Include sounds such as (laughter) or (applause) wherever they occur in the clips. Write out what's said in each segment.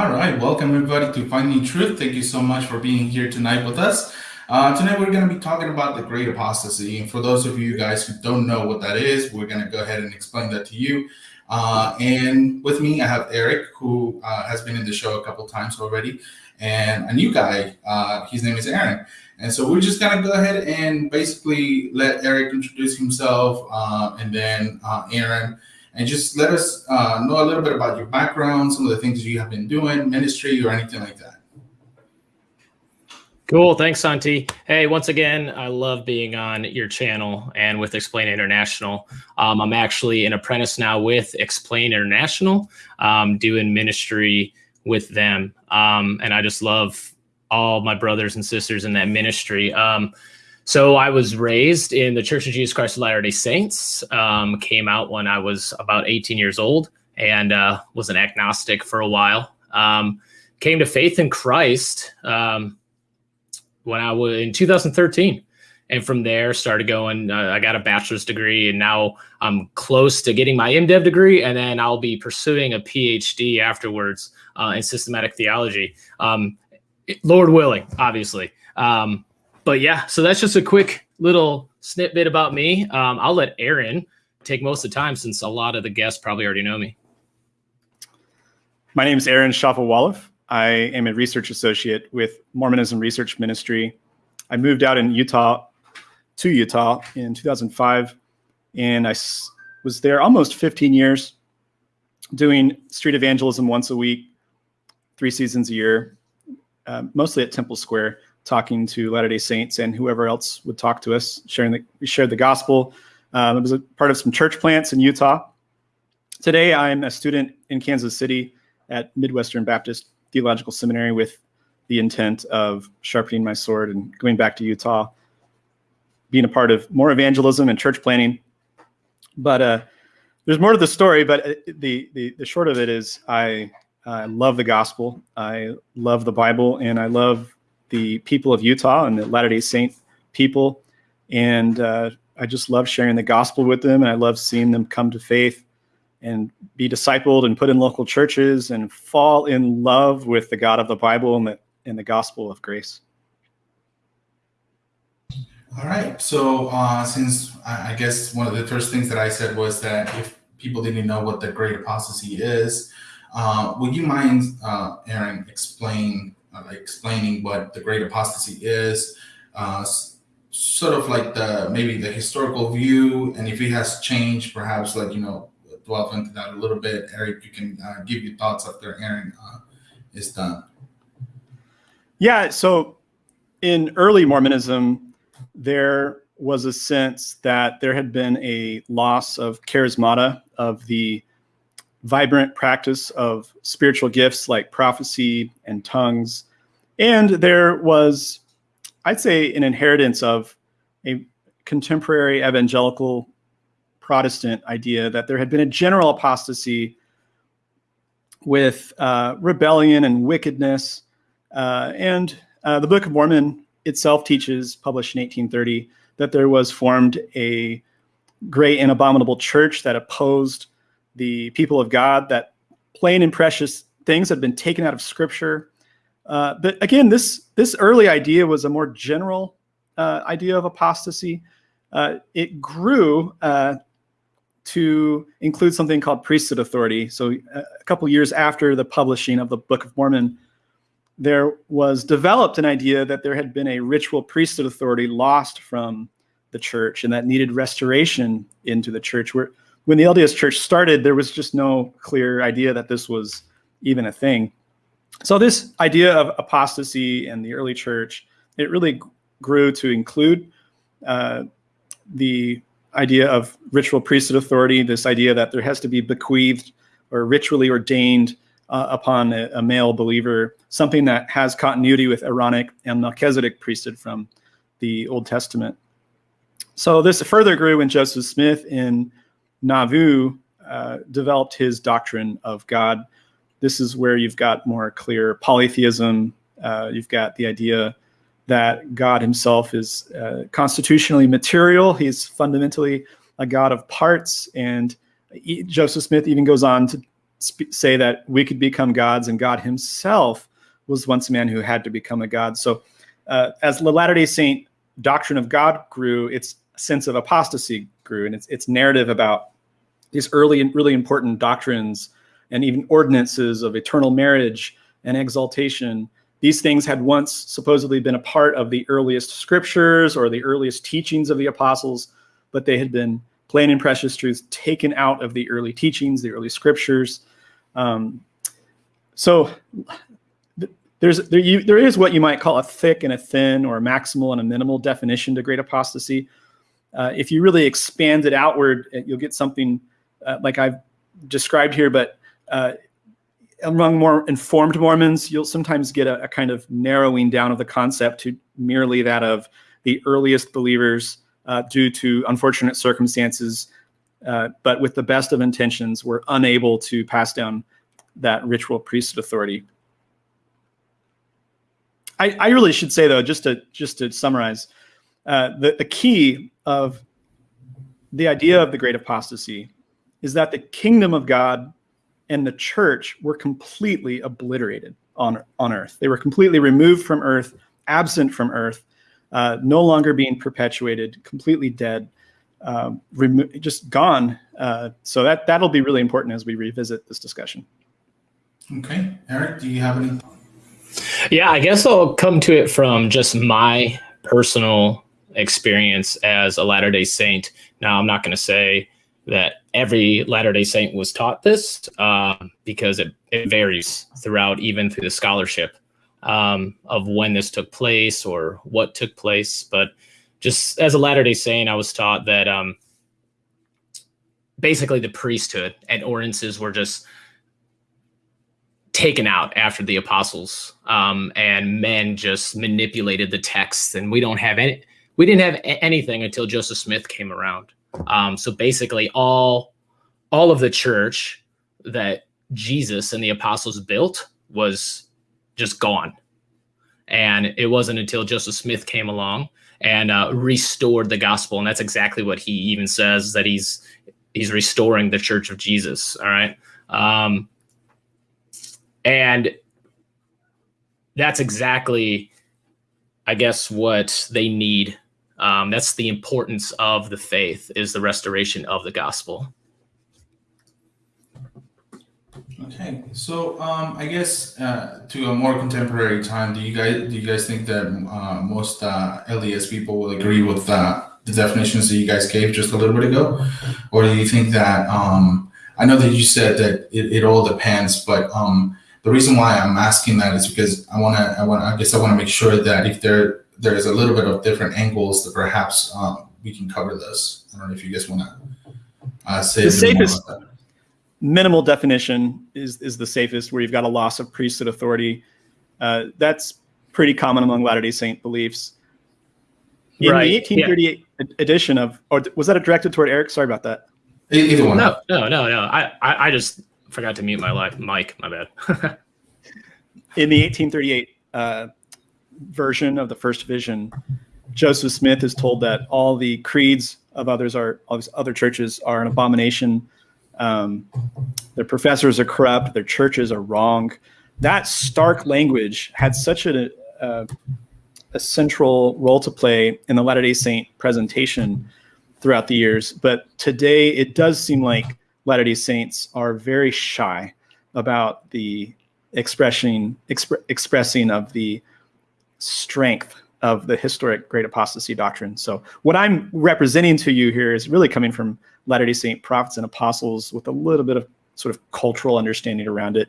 All right, welcome everybody to Finding Truth. Thank you so much for being here tonight with us. Uh, tonight we're going to be talking about the great apostasy. And for those of you guys who don't know what that is, we're going to go ahead and explain that to you. Uh, and with me, I have Eric, who uh, has been in the show a couple times already, and a new guy. Uh, his name is Aaron. And so we're just going to go ahead and basically let Eric introduce himself, uh, and then uh, Aaron and just let us uh, know a little bit about your background, some of the things you have been doing, ministry, or anything like that. Cool. Thanks, Santi. Hey, once again, I love being on your channel and with Explain International. Um, I'm actually an apprentice now with Explain International, um, doing ministry with them. Um, and I just love all my brothers and sisters in that ministry. So I was raised in the Church of Jesus Christ of Latter-day Saints, um, came out when I was about 18 years old and uh, was an agnostic for a while. Um, came to faith in Christ um, when I was in 2013. And from there started going, uh, I got a bachelor's degree and now I'm close to getting my MDiv degree. And then I'll be pursuing a PhD afterwards uh, in systematic theology. Um, Lord willing, obviously. Um, but yeah, so that's just a quick little snippet about me. Um, I'll let Aaron take most of the time since a lot of the guests probably already know me. My name is Aaron Shafovaloff. I am a research associate with Mormonism Research Ministry. I moved out in Utah to Utah in 2005, and I was there almost 15 years doing street evangelism once a week, three seasons a year, uh, mostly at Temple Square talking to Latter Day Saints and whoever else would talk to us, sharing the we shared the gospel. Um, I was a part of some church plants in Utah. Today, I'm a student in Kansas City at Midwestern Baptist Theological Seminary with the intent of sharpening my sword and going back to Utah, being a part of more evangelism and church planting. But uh, there's more to the story. But uh, the the, the short of it is, I I love the gospel. I love the Bible, and I love the people of Utah and the Latter Day Saint people, and uh, I just love sharing the gospel with them, and I love seeing them come to faith and be discipled and put in local churches and fall in love with the God of the Bible and the, and the gospel of grace. All right. So, uh, since I guess one of the first things that I said was that if people didn't know what the great apostasy is, uh, would you mind, uh, Aaron, explain uh, explaining what the great apostasy is, uh, sort of like the maybe the historical view, and if it has changed, perhaps like you know delve into that a little bit. Eric, you can uh, give your thoughts after Aaron uh, is done. Yeah. So in early Mormonism, there was a sense that there had been a loss of charismata of the vibrant practice of spiritual gifts like prophecy and tongues. And there was, I'd say, an inheritance of a contemporary evangelical Protestant idea that there had been a general apostasy with uh, rebellion and wickedness. Uh, and uh, the Book of Mormon itself teaches, published in 1830, that there was formed a great and abominable church that opposed the people of God, that plain and precious things had been taken out of Scripture. Uh, but again, this this early idea was a more general uh, idea of apostasy. Uh, it grew uh, to include something called priesthood authority. So uh, a couple years after the publishing of the Book of Mormon, there was developed an idea that there had been a ritual priesthood authority lost from the church and that needed restoration into the church. Where when the LDS church started, there was just no clear idea that this was even a thing. So this idea of apostasy in the early church, it really grew to include uh, the idea of ritual priesthood authority, this idea that there has to be bequeathed or ritually ordained uh, upon a, a, male believer, something that has continuity with Aaronic and Melchizedek priesthood from the Old Testament. So this further grew when Joseph Smith in Nauvoo uh, developed his doctrine of God. This is where you've got more clear polytheism. Uh, you've got the idea that God himself is uh, constitutionally material. He's fundamentally a God of parts. And Joseph Smith even goes on to say that we could become gods, and God Himself was once a man who had to become a god. So, uh, as the Latter Day Saint doctrine of God grew, its sense of apostasy grew, and its its narrative about these early and really important doctrines and even ordinances of eternal marriage and exaltation. These things had once supposedly been a part of the earliest scriptures or the earliest teachings of the apostles, but they had been plain and precious truths taken out of the early teachings, the early scriptures. Um, so there's there, you, there is what you might call a thick and a thin or a maximal and a minimal definition to great apostasy. Uh, if you really expand it outward, you'll get something uh, like I've described here, but uh, among more informed Mormons, you'll sometimes get a, a, kind of narrowing down of the concept to merely that of the earliest believers uh, due to unfortunate circumstances, uh, but with the best of intentions, were unable to pass down that ritual priesthood authority. I, I really should say though, just to just to summarize, uh, the, the key of the idea of the great apostasy is that the kingdom of God and the church were completely obliterated on, on earth. They were completely removed from earth, absent from earth, uh, no longer being perpetuated, completely dead, uh, remo- just gone. Uh, so that, that'll be really important as we revisit this discussion. Okay. Eric, do you have any? Yeah, I guess I'll come to it from just my personal experience as a Latter day Saint. Now, I'm not going to say that every Latter day Saint was taught this uh, because it, it varies throughout, even through the scholarship um, of when this took place or what took place. But just as a Latter day Saint, I was taught that um, basically the priesthood and ordinances were just taken out after the apostles um, and men just manipulated the text and we don't have any we didn't have anything until joseph smith came around. Um, so basically, all all of the church that Jesus and the apostles built was just gone, and it wasn't until Joseph Smith came along and uh, restored the gospel, and that's exactly what he even says that he's he's restoring the church of Jesus. All right, um, and that's exactly, I guess, what they need um, that's the importance of the faith is the restoration of the gospel. Okay, so um, I guess uh, to a more contemporary time, do you guys do you guys think that uh, most uh, LDS people will agree with uh, the definitions that you guys gave just a little bit ago, or do you think that um, I know that you said that it, it all depends, but um, the reason why I'm asking that is because I want to I want I guess I want to make sure that if there there's a little bit of different angles that perhaps um, we can cover this. I don't know if you guys want to uh, say the safest minimal definition is is the safest, where you've got a loss of priesthood authority. Uh, that's pretty common among Latter Day Saint beliefs. In right. the 1838 yeah. edition of, or was that directed toward Eric? Sorry about that. Either one. No, no, no, no. I, I, I just forgot to mute my live mic. My bad. (laughs) in the 1838 uh, version of the first vision, Joseph Smith is told that all the creeds of others are these other churches are an abomination. Um, their professors are corrupt. Their churches are wrong. That stark language had such a, a, a central role to play in the Latter Day Saint presentation throughout the years. But today, it does seem like Latter Day Saints are very shy about the expressing exp- expressing of the strength of the historic great apostasy doctrine. So what I'm representing to you here is really coming from Latter-day Saint prophets and apostles with a little bit of sort of cultural understanding around it.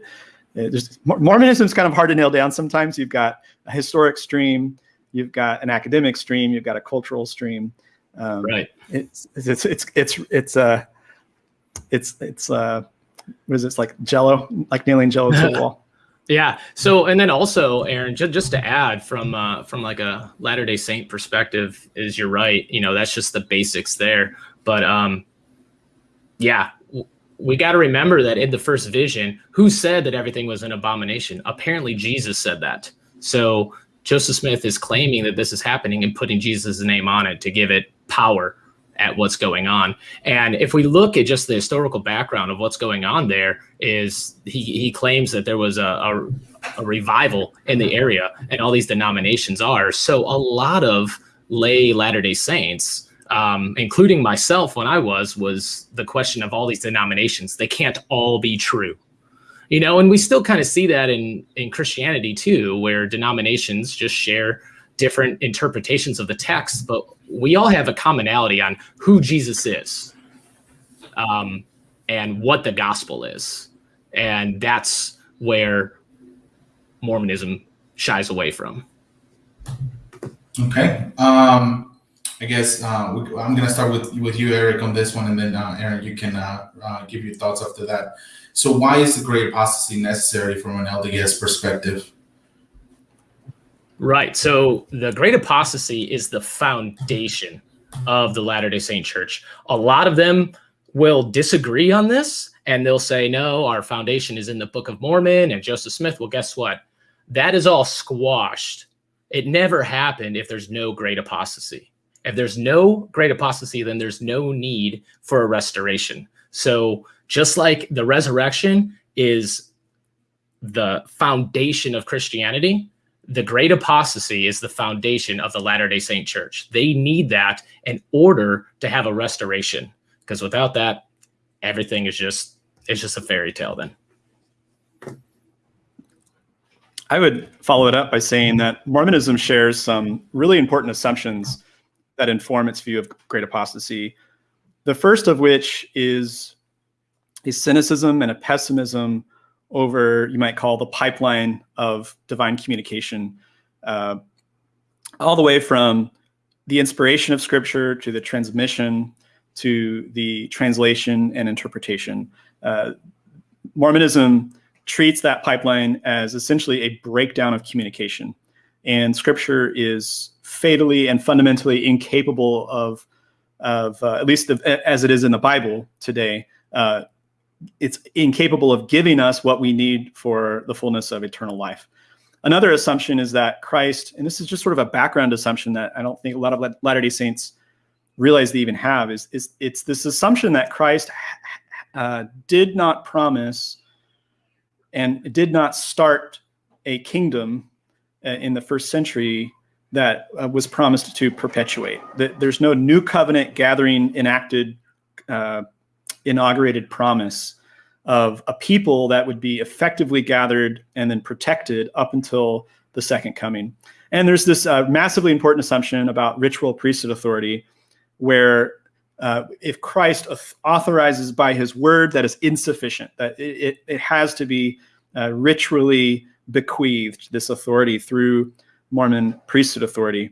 Uh, Mormonism is kind of hard to nail down sometimes. You've got a historic stream, you've got an academic stream, you've got a cultural stream. Um, right. It's it's it's it's it's uh it's it's uh what is it? It's like Jello, like nailing Jello to the (laughs) wall. Yeah. So, and then also, Aaron, just, just to add from uh, from like a Latter Day Saint perspective, is you're right. You know, that's just the basics there. But um, yeah, we got to remember that in the first vision, who said that everything was an abomination? Apparently, Jesus said that. So Joseph Smith is claiming that this is happening and putting Jesus' name on it to give it power at what's going on. And if we look at just the historical background of what's going on there, is he, he claims that there was a, a, a revival in the area, and all these denominations are. So a lot of lay Latter Day Saints. Um, including myself when I was, was the question of all these denominations. They can't all be true you know and we still kind of see that in in christianity too where denominations just share different interpretations of the text but we all have a commonality on who jesus is um, and what the gospel is and that's where mormonism shies away from okay um I guess uh, I'm going to start with with you, Eric, on this one, and then uh, Aaron, you can uh, uh give your thoughts after that. So, why is the great apostasy necessary from an LDS perspective? Right. So, the great apostasy is the foundation of the Latter day Saint Church. A lot of them will disagree on this and they'll say, no, our foundation is in the Book of Mormon and Joseph Smith. Well, guess what? That is all squashed. It never happened if there's no great apostasy. If there's no great apostasy, then there's no need for a restoration. So, just like the resurrection is the foundation of Christianity, the great apostasy is the foundation of the Latter day Saint church. They need that in order to have a restoration because without that, everything is just it's just a fairy tale then. I would follow it up by saying that Mormonism shares some really important assumptions that inform its view of great apostasy. The first of which is a cynicism and a pessimism over, you might call the pipeline of divine communication, uh, all the way from the inspiration of scripture to the transmission to the translation and interpretation. Uh, Mormonism treats that pipeline as essentially a breakdown of communication. And scripture is fatally and fundamentally incapable of, of uh, at least the, as it is in the Bible today, uh, it's incapable of giving us what we need for the fullness of eternal life. Another assumption is that Christ, and this is just sort of a background assumption that I don't think a lot of Latter-day Saints realize they even have, is, is it's this assumption that Christ uh, did not promise and did not start a kingdom uh, in the first century that uh, was promised to perpetuate. That there's no new covenant gathering enacted uh, inaugurated promise of a people that would be effectively gathered and then protected up until the second coming. And there's this uh, massively important assumption about ritual priesthood authority, where uh, if Christ authorizes by his word, that is insufficient, that it, it, has to be uh, ritually bequeathed, this authority through Mormon priesthood authority.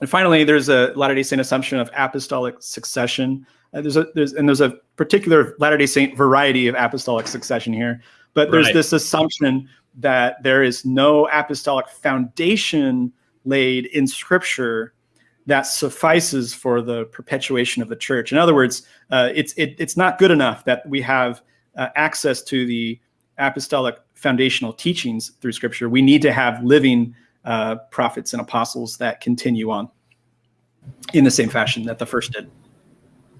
And finally, there's a Latter day Saint assumption of apostolic succession. Uh, there's a there's and there's a particular Latter Day Saint variety of apostolic succession here, but there's right. this assumption that there is no apostolic foundation laid in Scripture that suffices for the perpetuation of the church. In other words, uh, it's it, it's not good enough that we have uh, access to the apostolic foundational teachings through Scripture. We need to have living uh, prophets and apostles that continue on in the same fashion that the first did.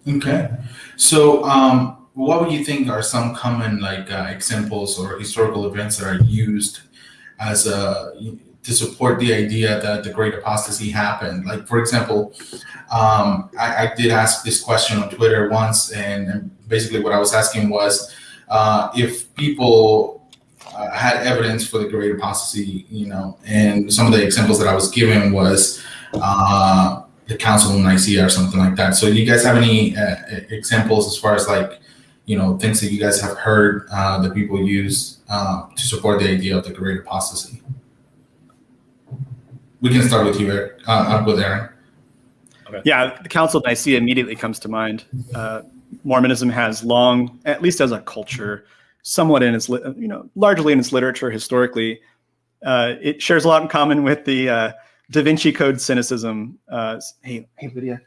Okay. So, um, what would you think are some common like uh, examples or historical events that are used as a to support the idea that the great apostasy happened? Like, for example, um, I, I, did ask this question on Twitter once, and, and basically what I was asking was uh, if people uh, had evidence for the great apostasy, you know, and some of the examples that I was given was uh, the Council of Nicaea or something like that. So, do you guys have any uh, examples as far as like, you know, things that you guys have heard uh, that people use uh, to support the idea of the great apostasy? We can start with you, Eric. Uh, with Aaron. Okay. Yeah, the Council of Nicaea immediately comes to mind. Uh, Mormonism has long, at least as a culture, somewhat in its, you know, largely in its literature historically, uh, it shares a lot in common with the uh, Da Vinci Code cynicism. Uh, hey, hey, Lydia,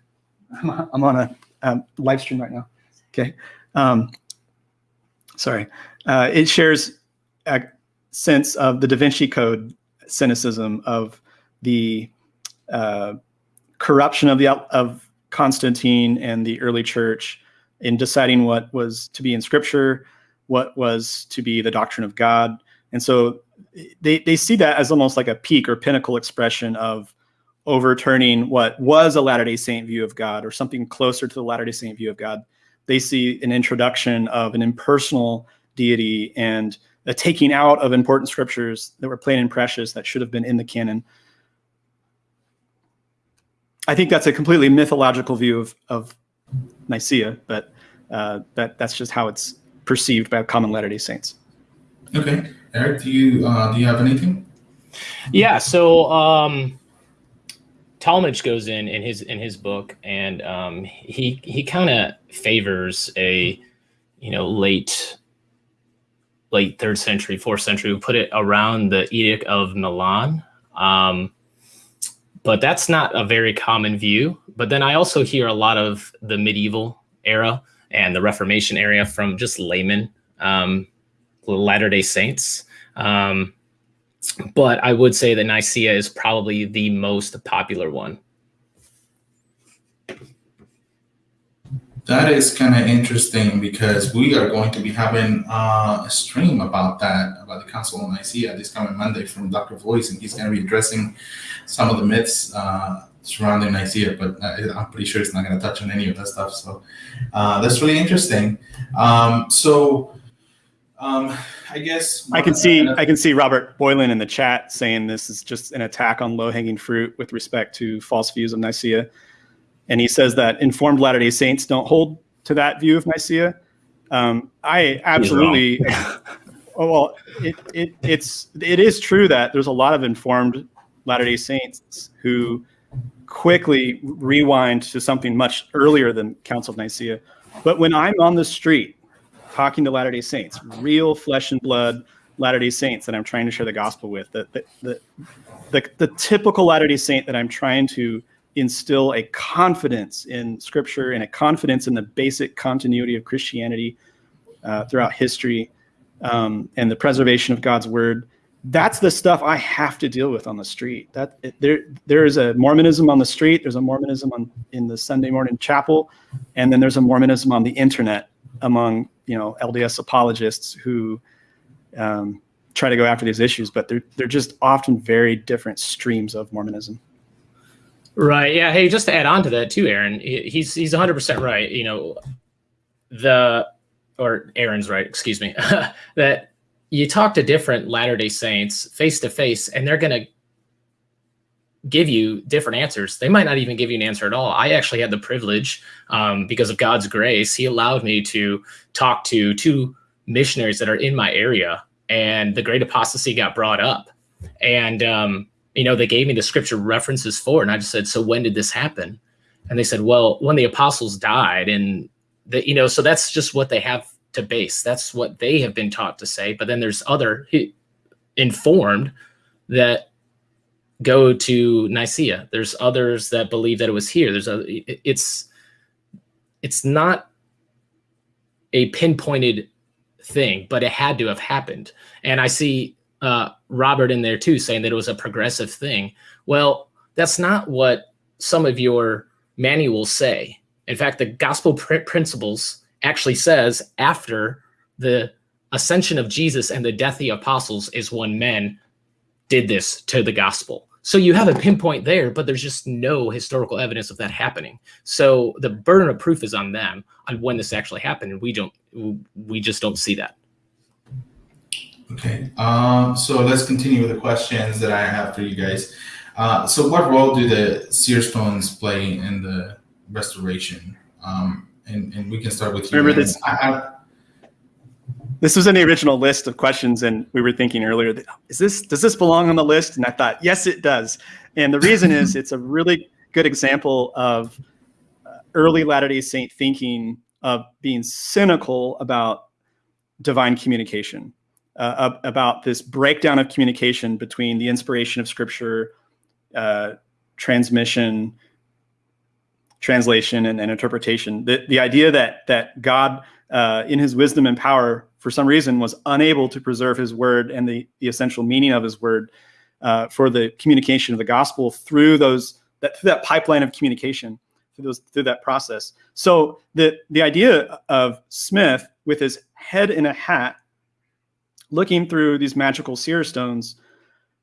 I'm, on a um, live stream right now. Okay. Um, sorry. Uh, it shares a sense of the Da Vinci Code cynicism of the uh, corruption of the of Constantine and the early church in deciding what was to be in scripture, what was to be the doctrine of God. And so they, they see that as almost like a peak or pinnacle expression of overturning what was a Latter day Saint view of God or something closer to the Latter day Saint view of God. They see an introduction of an impersonal deity and a taking out of important scriptures that were plain and precious that should have been in the canon. I think that's a completely mythological view of, of Nicaea, but uh, that that's just how it's perceived by common Latter Day Saints. Okay, Eric, do you uh, do you have anything? Yeah. So um, Talmage goes in in his in his book, and um, he he kind of favors a you know late late third century, fourth century. We put it around the Edict of Milan. Um, but that's not a very common view. But then I also hear a lot of the medieval era and the Reformation era from just laymen, um, Latter day Saints. Um, but I would say that Nicaea is probably the most popular one. That is kind of interesting because we are going to be having uh, a stream about that, about the Council of Nicaea this coming Monday from Dr. Voice, and he's going to be addressing some of the myths uh, surrounding Nicaea, but I'm pretty sure it's not going to touch on any of that stuff. So uh, that's really interesting. Um, so um, I guess I can see I can see Robert Boylan in the chat saying this is just an attack on low hanging fruit with respect to false views of Nicaea. And he says that informed Latter day Saints don't hold to that view of Nicaea. Um, I absolutely, (laughs) oh, well, it, it, it's, it is true that there's a lot of informed Latter day Saints who quickly rewind to something much earlier than Council of Nicaea. But when I'm on the street talking to Latter day Saints, real flesh and blood Latter day Saints that I'm trying to share the gospel with, the, the, the, the, the typical Latter day Saint that I'm trying to instill a confidence in scripture and a confidence in the basic continuity of Christianity uh, throughout history um, and the preservation of God's word. That's the stuff I have to deal with on the street. That there, there is a Mormonism on the street. There's a Mormonism on in the Sunday morning chapel, and then there's a Mormonism on the internet among you know LDS apologists who um, try to go after these issues, but they're they're just often very different streams of Mormonism. Right. Yeah. Hey, just to add on to that too, Aaron, he's he's 100 percent right. You know, the or Aaron's right. Excuse me. (laughs) that you talk to different Latter Day Saints face to face, and they're gonna give you different answers. They might not even give you an answer at all. I actually had the privilege, um, because of God's grace, He allowed me to talk to two missionaries that are in my area, and the Great Apostasy got brought up, and um, you know, they gave me the scripture references for, it, and I just said, so when did this happen? And they said, well, when the apostles died, and the, you know, so that's just what they have to base. That's what they have been taught to say. But then there's other informed that go to Nicaea. There's others that believe that it was here. There's a, it's, it's not a pinpointed thing, but it had to have happened. And I see uh, Robert in there too, saying that it was a progressive thing. Well, that's not what some of your manuals say. In fact, the gospel pr principles actually says after the ascension of Jesus and the death of the apostles is when men did this to the gospel. So you have a pinpoint there, but there's just no historical evidence of that happening. So the burden of proof is on them on when this actually happened, and we don't, we just don't see that. Okay, um, so let's continue with the questions that I have for you guys. Uh, so, what role do the seer stones play in the restoration? Um, and, and we can start with you. Remember this? Have, this was in the original list of questions, and we were thinking earlier, is this does this belong on the list? And I thought, yes, it does. And the reason is it's a really good example of uh, early Latter Day Saint thinking of being cynical about divine communication uh, about this breakdown of communication between the inspiration of scripture, uh, transmission, translation, and, and, interpretation. The, the idea that that God, uh, in His wisdom and power, for some reason, was unable to preserve His word and the the essential meaning of His word uh, for the communication of the gospel through those that through that pipeline of communication through those through that process. So the the idea of Smith with his head in a hat, looking through these magical seer stones,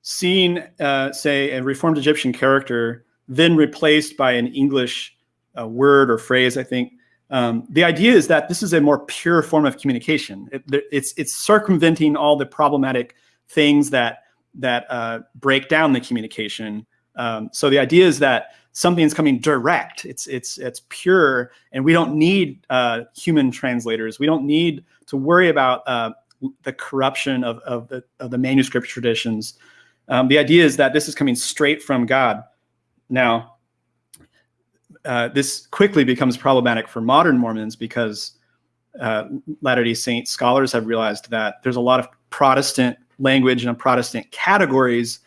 seeing uh, say a reformed Egyptian character, then replaced by an English uh, word or phrase, I think. Um, the idea is that this is a more pure form of communication. It, it's it's circumventing all the problematic things that that uh, break down the communication. Um, so the idea is that something's coming direct. It's it's it's pure, and we don't need uh, human translators. We don't need to worry about uh, the corruption of of the of the manuscript traditions. Um, the idea is that this is coming straight from God. Now, uh, this quickly becomes problematic for modern Mormons because uh, Latter Day Saint scholars have realized that there's a lot of Protestant language and Protestant categories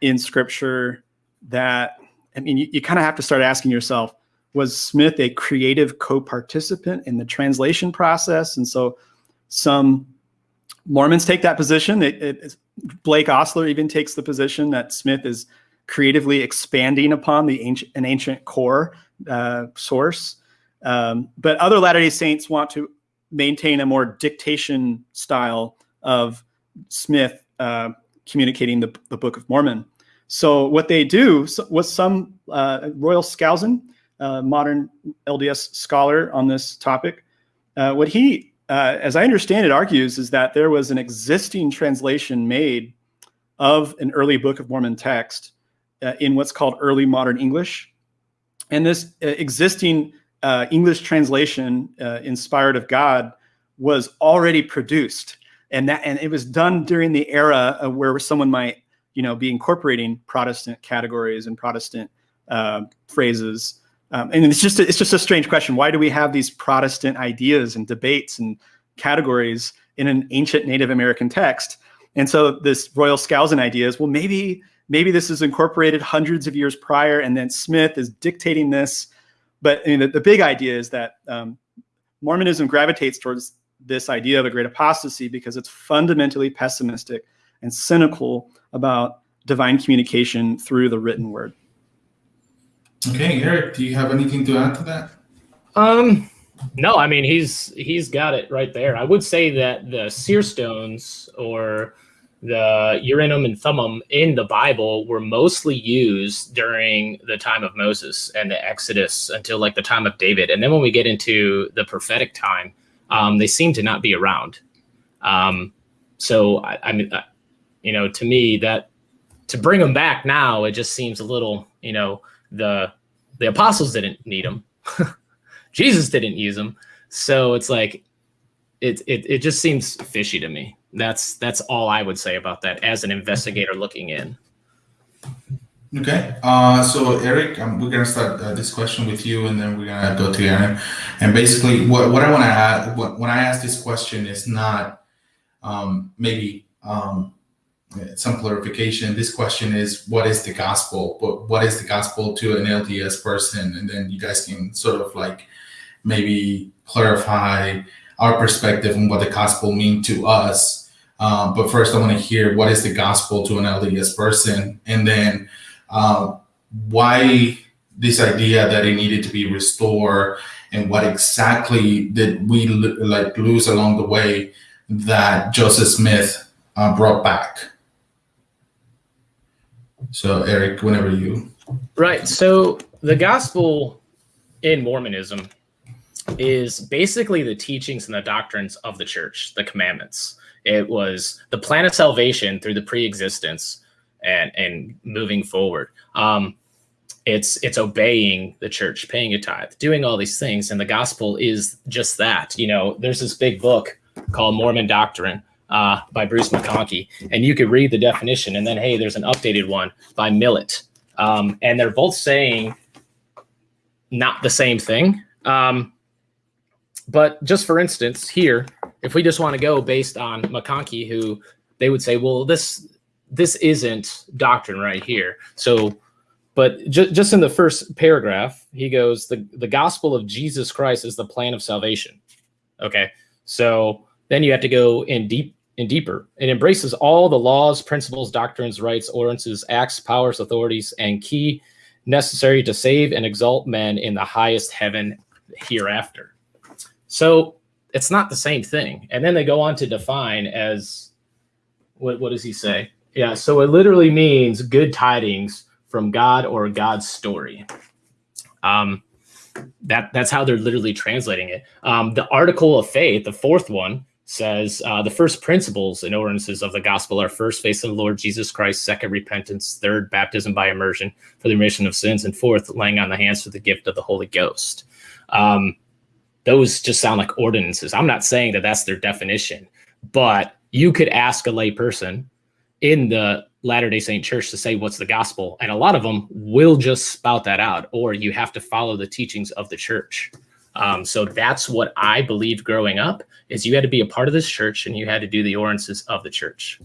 in Scripture that I mean, you, you kind of have to start asking yourself, was Smith a creative co-participant in the translation process? And so some Mormons take that position. It, it, Blake Ostler even takes the position that Smith is creatively expanding upon the ancient, an ancient core uh, source. Um, but other Latter-day Saints want to maintain a more dictation style of Smith uh, communicating the, the Book of Mormon. So what they do was some uh, Royal Skousen, uh, modern LDS scholar on this topic, uh, what he, uh, as I understand it, argues is that there was an existing translation made of an early Book of Mormon text uh, in what's called early modern English. And this uh, existing English translation, inspired of God, was already produced. And that, and it was done during the era where someone might you know, be incorporating Protestant categories and Protestant uh, phrases. Um, and it's just a, it's just a strange question. Why do we have these Protestant ideas and debates and categories in an ancient Native American text? And so this Royal Skousen idea is, well, maybe maybe this is incorporated hundreds of years prior, and then Smith is dictating this. But I mean, the, the big idea is that um, Mormonism gravitates towards this idea of a great apostasy because it's fundamentally pessimistic and cynical about divine communication through the written word. Okay, Eric, do you have anything to add to that? Um, no, I mean he's he's got it right there. I would say that the seer stones or the Urim and Thummim in the Bible were mostly used during the time of Moses and the Exodus until like the time of David. And then when we get into the prophetic time, um, they seem to not be around. Um, so I, I mean, you know, to me that to bring them back now, it just seems a little, you know, the the apostles didn't need them. (laughs) Jesus didn't use them. So it's like it, it it just seems fishy to me. That's that's all I would say about that as an investigator looking in. Okay, uh, so Eric, um, we're gonna start uh, this question with you, and then we're gonna go to Aaron. And basically, what, what I want to add, what, when I ask this question, is not um, maybe um, some clarification. This question is, what is the gospel? But what is the gospel to an LDS person? And then you guys can sort of like maybe clarify our perspective on what the gospel mean to us. Um, but first, I want to hear what is the gospel to an LDS person, and then uh, why this idea that it needed to be restored, and what exactly did we like lose along the way that Joseph Smith uh, brought back. So, Eric, whenever you. Right. So, the gospel in Mormonism is basically the teachings and the doctrines of the church, the commandments. It was the plan of salvation through the pre-existence and and moving forward. Um, it's it's obeying the church, paying a tithe, doing all these things, and the gospel is just that. You know, there's this big book called Mormon Doctrine uh, by Bruce McConkie, and you could read the definition, and then hey, there's an updated one by Millet, um, and they're both saying not the same thing. Um, but just for instance, here, if we just want to go based on McConkie, who they would say, well, this this isn't doctrine right here. So, but ju- just in the first paragraph, he goes, the the gospel of Jesus Christ is the plan of salvation. Okay, so then you have to go in deep and deeper. It embraces all the laws, principles, doctrines, rites, ordinances, acts, powers, authorities, and key necessary to save and exalt men in the highest heaven hereafter. So it's not the same thing. And then they go on to define as what, what does he say? Yeah, so it literally means good tidings from God or God's story. Um, that that's how they're literally translating it. Um, the article of faith, the fourth one, says uh, the first principles and ordinances of the gospel are first faith in the Lord Jesus Christ, second repentance, third baptism by immersion for the remission of sins, and fourth laying on the hands for the gift of the Holy Ghost. Um, those just sound like ordinances. I'm not saying that that's their definition, but you could ask a lay person in the Latter day Saint Church to say what's the gospel, and a lot of them will just spout that out, or you have to follow the teachings of the church. Um, so that's what I believed growing up is you had to be a part of this church and you had to do the ordinances of the church.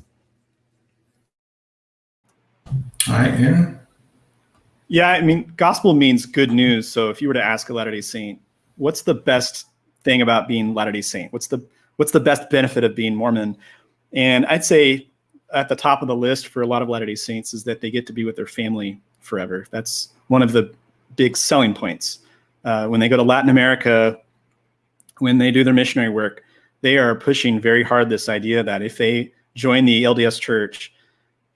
All right, yeah. Yeah, I mean, gospel means good news. So if you were to ask a Latter-day Saint, what's the best thing about being Latter-day Saint? What's the what's the best benefit of being Mormon? And I'd say at the top of the list for a lot of Latter-day Saints is that they get to be with their family forever. That's one of the big selling points. Uh, when they go to Latin America, when they do their missionary work, they are pushing very hard this idea that if they join the LDS Church,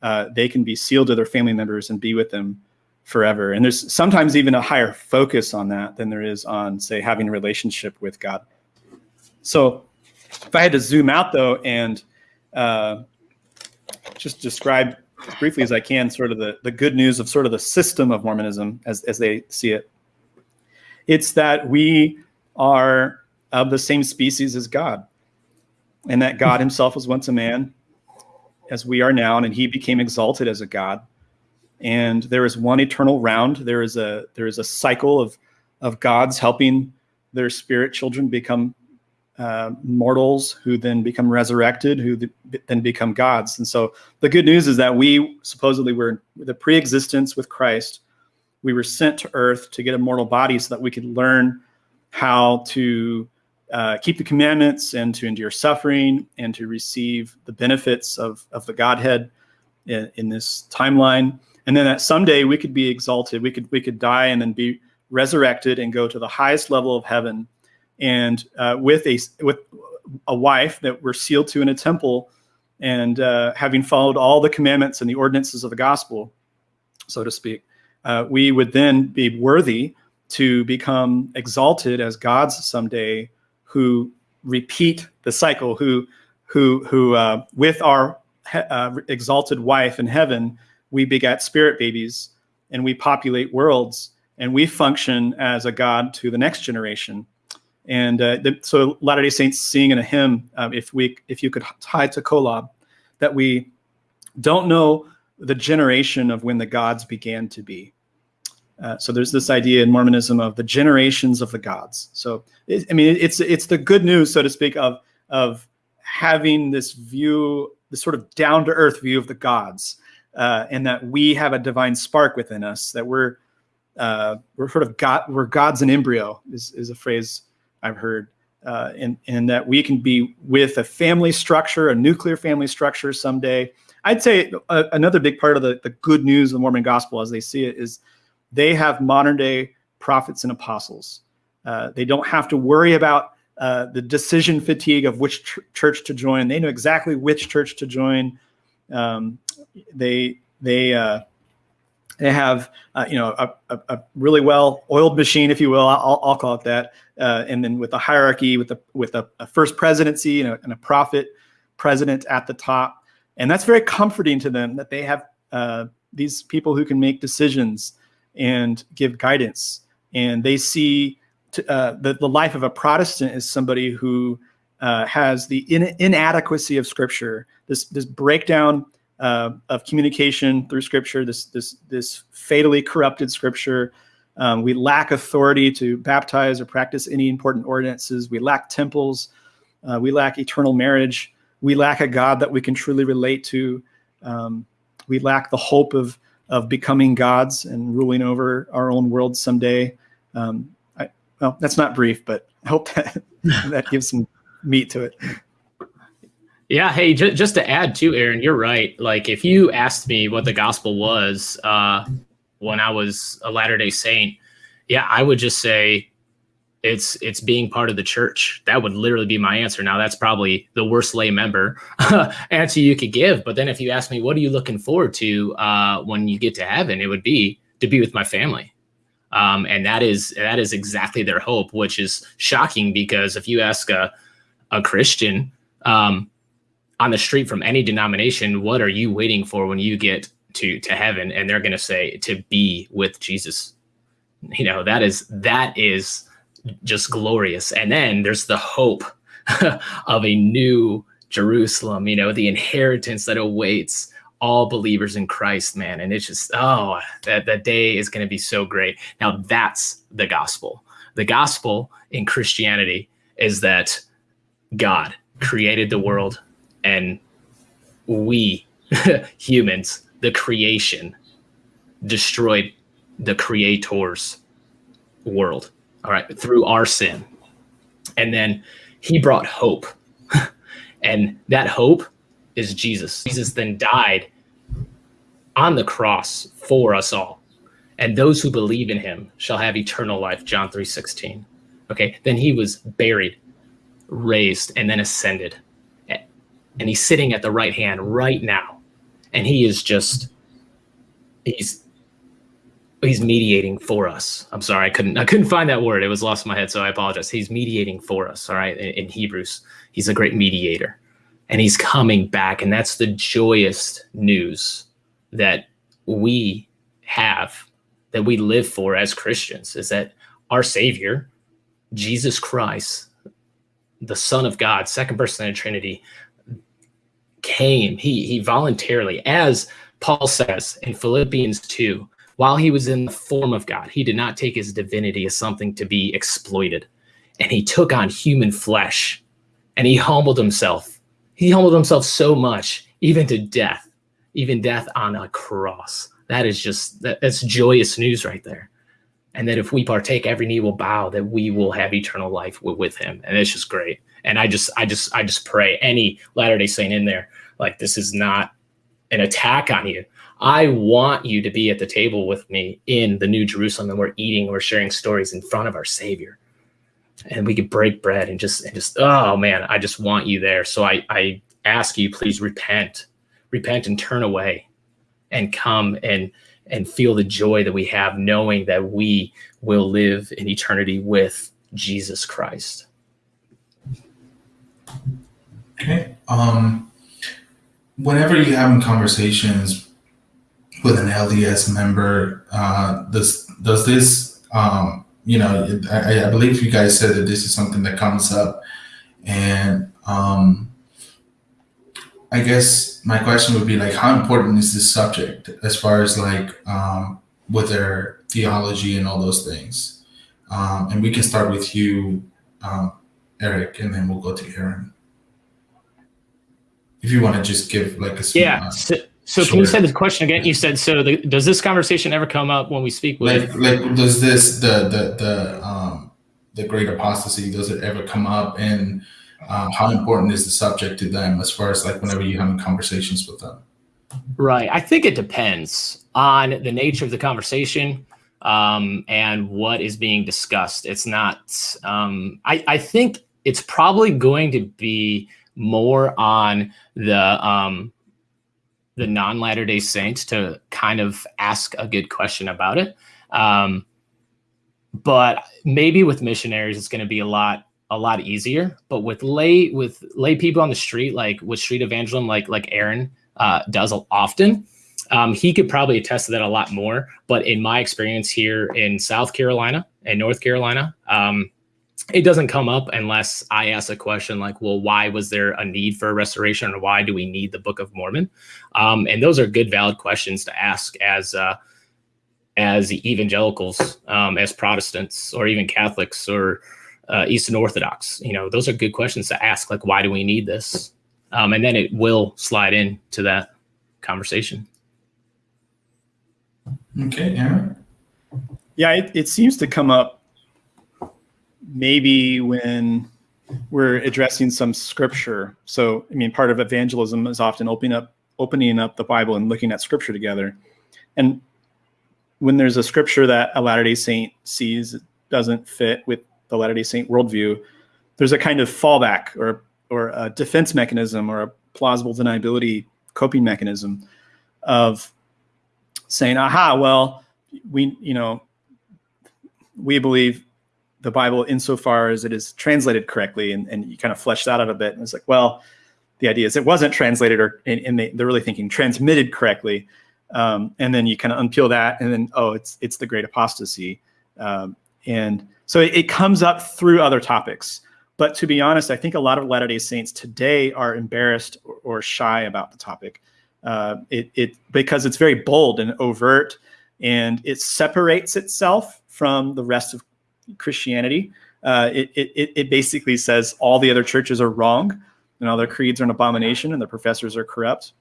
uh, they can be sealed to their family members and be with them forever. And there's sometimes even a higher focus on that than there is on, say, having a relationship with God. So if I had to zoom out though and uh, just describe as briefly as I can sort of the, the good news of sort of the system of Mormonism as, as they see it. It's that we are of the same species as God, and that God himself was once a man, as we are now, and he became exalted as a God. And there is one eternal round. There is a there is a cycle of of gods helping their spirit children become uh, mortals who then become resurrected, who th- then become gods. And so the good news is that we supposedly were the pre-existence with Christ. We were sent to earth to get a mortal body so that we could learn how to uh, keep the commandments and to endure suffering and to receive the benefits of, of the Godhead in, in this timeline. And then that someday we could be exalted. We could we could die and then be resurrected and go to the highest level of heaven and uh, with a with a wife that we're sealed to in a temple, and uh, having followed all the commandments and the ordinances of the gospel, so to speak, uh, we would then be worthy to become exalted as gods someday, who repeat the cycle, who who who uh, with our uh, exalted wife in heaven, we begat spirit babies, and we populate worlds, and we function as a god to the next generation and uh, the, so Latter Day Saints sing in a hymn, um, if we if you could tie to Kolob, that we don't know the generation of when the gods began to be. Uh, so there's this idea in Mormonism of the generations of the gods. So it, I mean, it's it's the good news, so to speak, of of having this view, this sort of down to earth view of the gods, uh, and that we have a divine spark within us. That we're uh, we're sort of God, we're gods in embryo is is a phrase I've heard, uh, and, and that we can be with a family structure, a nuclear family structure someday. I'd say a, another big part of the, the good news of the Mormon gospel as they see it is they have modern day prophets and apostles. Uh, they don't have to worry about uh, the decision fatigue of which ch church to join. They know exactly which church to join. Um, they they uh, they have, uh, you know, a, a, a, really well oiled machine, if you will. I'll, I'll call it that. Uh, and then with a hierarchy, with a with a, a first presidency and a, and a, prophet president at the top, and that's very comforting to them that they have uh, these people who can make decisions and give guidance, and they see to, uh, the the life of a Protestant is somebody who uh, has the in, inadequacy of Scripture, this this breakdown uh, of communication through Scripture, this this this fatally corrupted Scripture. Um, we lack authority to baptize or practice any important ordinances. We lack temples. Uh, we lack eternal marriage. We lack a God that we can truly relate to. Um, we lack the hope of of becoming gods and ruling over our own world someday. Um, I, well, that's not brief, but I hope that (laughs) that gives some meat to it. Yeah. Hey, j- just to add to Aaron, you're right. Like if you asked me what the gospel was, uh, when I was a Latter Day Saint, yeah, I would just say it's it's being part of the church. That would literally be my answer. Now that's probably the worst lay member (laughs) answer you could give. But then if you ask me, what are you looking forward to uh, when you get to heaven? It would be to be with my family. Um, and that is that is exactly their hope, which is shocking because if you ask a a Christian um, on the street from any denomination, what are you waiting for when you get to to heaven? And they're going to say to be with Jesus. You know that is that is just glorious. And then there's the hope (laughs) of a new Jerusalem. You know the inheritance that awaits all believers in Christ, man. And it's just, oh, that, that day is going to be so great. Now, that's the gospel. The gospel in Christianity is that God created the world and we (laughs) humans, the creation, destroyed the creator's world. All right, through our sin. And then he brought hope. (laughs) and that hope is Jesus. Jesus then died on the cross for us all. And those who believe in him shall have eternal life, John 3:16. Okay? Then he was buried, raised, and then ascended. And he's sitting at the right hand right now. And he is just he's he's mediating for us. I'm sorry, I couldn't I couldn't find that word. It was lost in my head, so I apologize. He's mediating for us, all right? In, in Hebrews, he's a great mediator and he's coming back. And that's the joyous news that we have, that we live for as Christians, is that our Savior, Jesus Christ, the Son of God, second person of the Trinity, came. He he voluntarily, as Paul says in Philippians 2, while he was in the form of God, he did not take his divinity as something to be exploited. And he took on human flesh and he humbled himself he humbled himself so much, even to death, even death on a cross. That is just that, that's joyous news right there. And that if we partake, every knee will bow that we will have eternal life with, with him. And it's just great. And I just, I just, I just pray any Latter day Saint in there, like this is not an attack on you. I want you to be at the table with me in the New Jerusalem, and we're eating, we're sharing stories in front of our Savior. And we could break bread and just and just oh man i just want you there. So i i ask you please repent. Repent and turn away and come and and feel the joy that we have knowing that we will live in eternity with jesus christ. Okay um whenever you're having conversations with an lds member uh does does this um you know, I, I, believe you guys said that this is something that comes up, and um, I guess my question would be like, how important is this subject as far as like um, with their theology and all those things? Um, and we can start with you, um, Eric, and then we'll go to Aaron. If you want to just give like a yeah. So, so sure. can you say the question again? You said so. The, does this conversation ever come up when we speak with? Like, like does this the the the um the great apostasy? Does it ever come up? And um, how important is the subject to them as far as like whenever you're having conversations with them? Right. I think it depends on the nature of the conversation um, and what is being discussed. It's not. Um, I I think it's probably going to be more on the um the non Latter day Saints to kind of ask a good question about it. Um, but maybe with missionaries, it's going to be a lot a lot easier. But with lay with lay people on the street, like with street evangelism, like like Aaron uh, does often, um, he could probably attest to that a lot more. But in my experience here in South Carolina and North Carolina, um, it doesn't come up unless I ask a question like, well, why was there a need for a restoration or why do we need the Book of Mormon? Um, and those are good, valid questions to ask as uh, as evangelicals, um, as Protestants, or even Catholics or uh, Eastern Orthodox. You know, those are good questions to ask, like, why do we need this? Um, and then it will slide into that conversation. Okay, Aaron. Yeah, it, it seems to come up maybe when we're addressing some scripture. So, I mean, part of evangelism is often opening up opening up the Bible and looking at scripture together. And when there's a scripture that a Latter Day Saint sees doesn't fit with the Latter Day Saint worldview, there's a kind of fallback or or a defense mechanism or a plausible deniability coping mechanism of saying, "Aha, well, we you know we believe the Bible insofar as it is translated correctly, and, and you kind of flesh that out a bit. And it's like, well, the idea is it wasn't translated or and, they, they're really thinking transmitted correctly. Um, and then you kind of unpeel that, and then oh, it's it's the great apostasy, um, and so it, it, comes up through other topics. But to be honest, I think a lot of Latter Day Saints today are embarrassed or, or shy about the topic. Uh, it, it because it's very bold and overt, and it separates itself from the rest of Christianity. Uh, it, it it basically says all the other churches are wrong, and all their creeds are an abomination, and the professors are corrupt.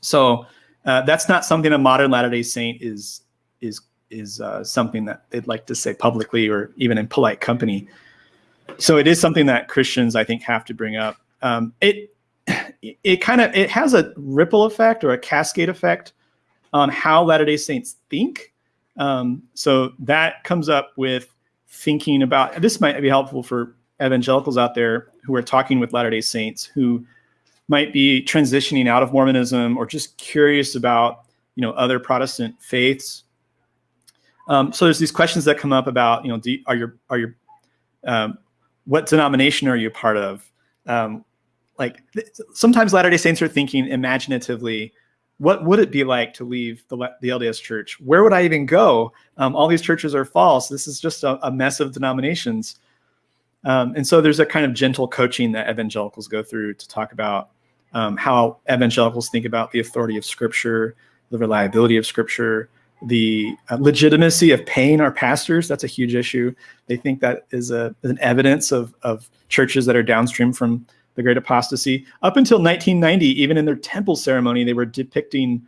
So uh, that's not something a modern Latter Day Saint is is is uh, something that they'd like to say publicly or even in polite company. So it is something that Christians, I think, have to bring up. Um, it it kind of it has a ripple effect or a cascade effect on how Latter Day Saints think. Um, so that comes up with thinking about this might be helpful for evangelicals out there who are talking with Latter Day Saints who might be transitioning out of Mormonism or just curious about you know other Protestant faiths. Um, so there's these questions that come up about you know do, are your are your um, what denomination are you part of? Um, like sometimes Latter Day Saints are thinking imaginatively. What would it be like to leave the, the LDS church? Where would I even go? Um, all these churches are false. This is just a, a mess of denominations. Um, and so there's a kind of gentle coaching that evangelicals go through to talk about um, how evangelicals think about the authority of Scripture, the reliability of Scripture, the uh, legitimacy of paying our pastors. That's a huge issue. They think that is a, an evidence of, of churches that are downstream from the Great Apostasy. Up until 1990, even in their temple ceremony, they were depicting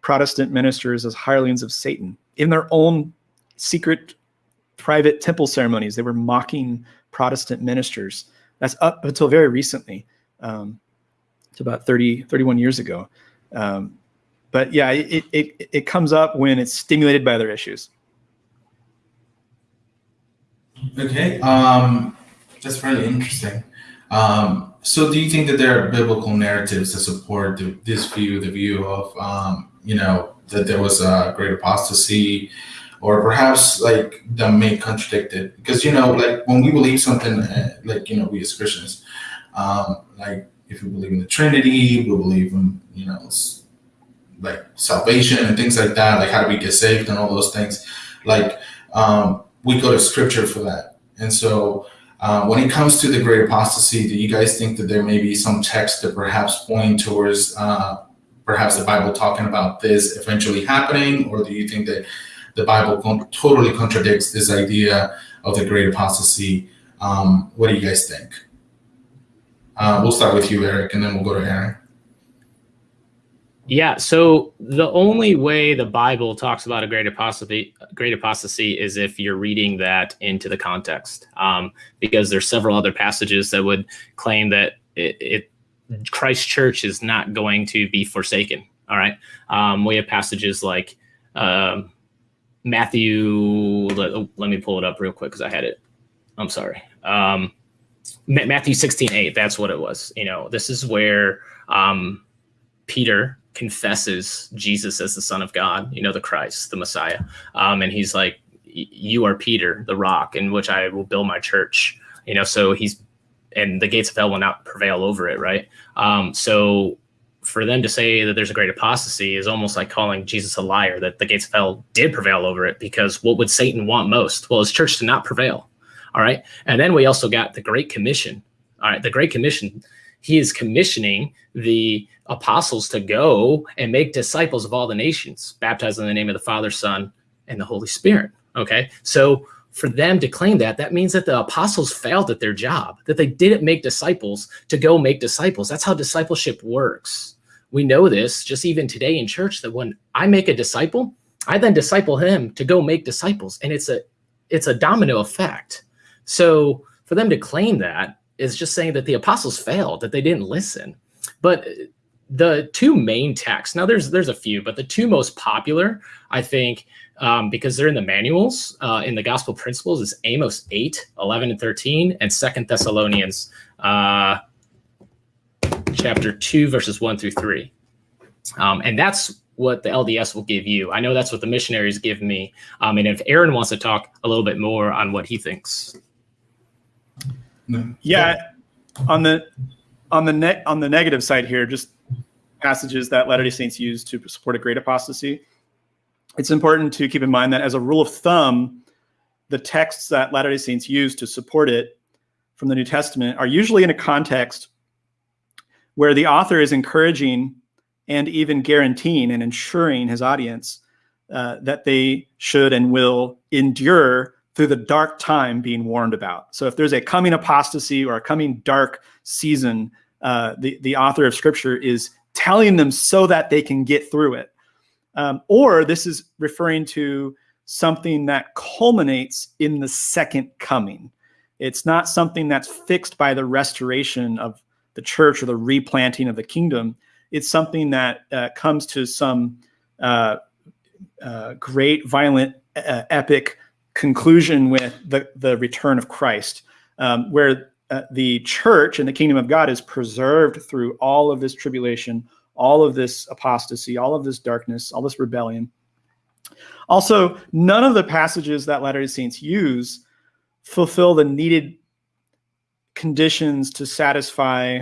Protestant ministers as hirelings of Satan. In their own secret, private temple ceremonies, they were mocking Protestant ministers. That's up until very recently. Um, to about 30, 31 years ago. Um, but yeah, it, it, it comes up when it's stimulated by other issues. Okay, um, that's really interesting. Um, so, do you think that there are biblical narratives that support the, this view, the view of, um, you know, that there was a great apostasy, or perhaps like that may contradict it? Because you know, like when we believe something, uh, like you know, we as Christians, um, like if we believe in the Trinity, we believe in, you know, like salvation and things like that, like how do we get saved and all those things. Like um, we go to scripture for that. And so uh, when it comes to the great apostasy, do you guys think that there may be some text that perhaps point towards uh, perhaps the Bible talking about this eventually happening? Or do you think that the Bible con- totally contradicts this idea of the great apostasy? Um, what do you guys think? Uh, we'll start with you, Eric, and then we'll go to Aaron. Yeah. So the only way the Bible talks about a great apostasy, great apostasy, is if you're reading that into the context, um, because there's several other passages that would claim that it, it Christ Church is not going to be forsaken. All right. Um, we have passages like uh, Matthew. Let, let, me pull it up real quick because I had it. I'm sorry. Um, Matthew 16, 8, that's what it was. You know, this is where um, Peter confesses Jesus as the Son of God, you know, the Christ, the Messiah. Um, and he's like, You are Peter, the rock, in which I will build my church. You know, so he's, and the gates of hell will not prevail over it, right? Um, so for them to say that there's a great apostasy is almost like calling Jesus a liar, that the gates of hell did prevail over it, because what would Satan want most? Well, his church to not prevail. All right. And then we also got the Great Commission. All right. The Great Commission, he is commissioning the apostles to go and make disciples of all the nations, baptized in the name of the Father, Son, and the Holy Spirit. Okay. So for them to claim that, that means that the apostles failed at their job, that they didn't make disciples to go make disciples. That's how discipleship works. We know this just even today in church that when I make a disciple, I then disciple him to go make disciples. And it's a it's a domino effect. So for them to claim that is just saying that the apostles failed, that they didn't listen. But the two main texts now there's there's a few but the two most popular i think um, because they're in the manuals uh, in the gospel principles is amos 8 11 and 13 and second thessalonians uh, chapter 2 verses 1 through 3 um, and that's what the lds will give you. I know that's what the missionaries give me. Um, and if aaron wants to talk a little bit more on what he thinks yeah on the on the net on the negative side here just passages that Latter day Saints use to support a great apostasy. It's important to keep in mind that, as a rule of thumb, the texts that Latter day Saints use to support it from the New Testament are usually in a context where the author is encouraging and even guaranteeing and ensuring his audience uh, that they should and will endure through the dark time being warned about. So if there's a coming apostasy or a coming dark season, uh, the, the author of scripture is telling them so that they can get through it. Um, or this is referring to something that culminates in the second coming. It's not something that's fixed by the restoration of the church or the replanting of the kingdom. It's something that uh, comes to some uh, uh, great, violent, epic conclusion with the, the return of Christ, um, where uh, the church and the kingdom of God is preserved through all of this tribulation, all of this apostasy, all of this darkness, all this rebellion. Also, none of the passages that Latter day Saints use fulfill the needed conditions to satisfy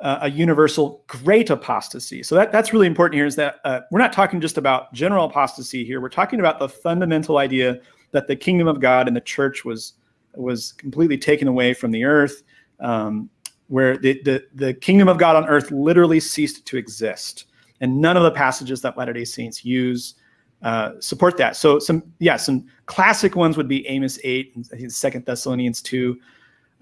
uh, a universal great apostasy. So that, that's really important here is that uh, we're not talking just about general apostasy here. We're talking about the fundamental idea that the kingdom of God and the church was was completely taken away from the earth, um, where the, the, the kingdom of God on earth literally ceased to exist. And none of the passages that Latter day Saints use uh, support that. So some, yeah, some classic ones would be Amos 8 and Second Thessalonians 2.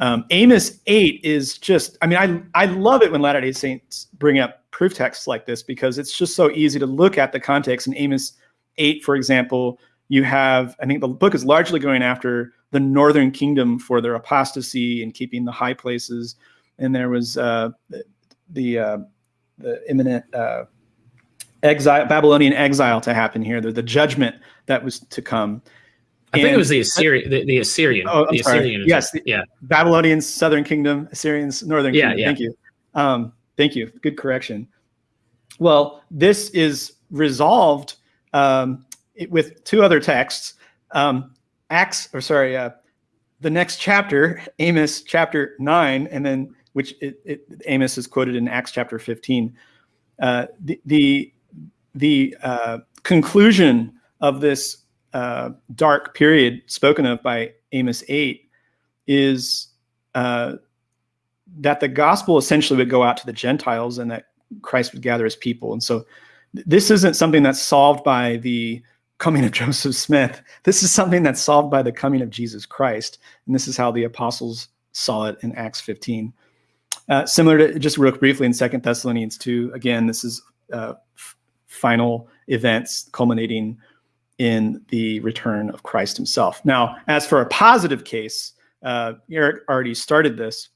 Um, Amos 8 is just, I mean, I, I love it when Latter day Saints bring up proof texts like this because it's just so easy to look at the context. In Amos 8, for example, you have, I think the book is largely going after the northern kingdom for their apostasy and keeping the high places. And there was uh, the uh, the imminent uh, exile, Babylonian exile to happen here. The, the judgment that was to come. I think it was the Assyrian. The, the Assyrian. Oh, I'm the sorry. Assyrian. Yes. The, yeah. Babylonians, southern kingdom. Assyrians, northern Yeah, kingdom. yeah. Thank you. Um, thank you. Good correction. Well, this is resolved um, it- with two other texts. Um, Acts, or sorry, uh, the next chapter, Amos chapter nine, and then which it, it, Amos is quoted in Acts chapter fifteen. Uh, the the, the uh, conclusion of this uh, dark period spoken of by Amos eight is uh, that the gospel essentially would go out to the Gentiles and that Christ would gather his people. And so th- this isn't something that's solved by the coming of Joseph Smith. This is something that's solved by the coming of Jesus Christ. And this is how the apostles saw it in Acts 15. Uh, similar to just real briefly in Second Thessalonians 2, again, this is uh, final events culminating in the return of Christ himself. Now, as for a positive case, uh, Eric already started this.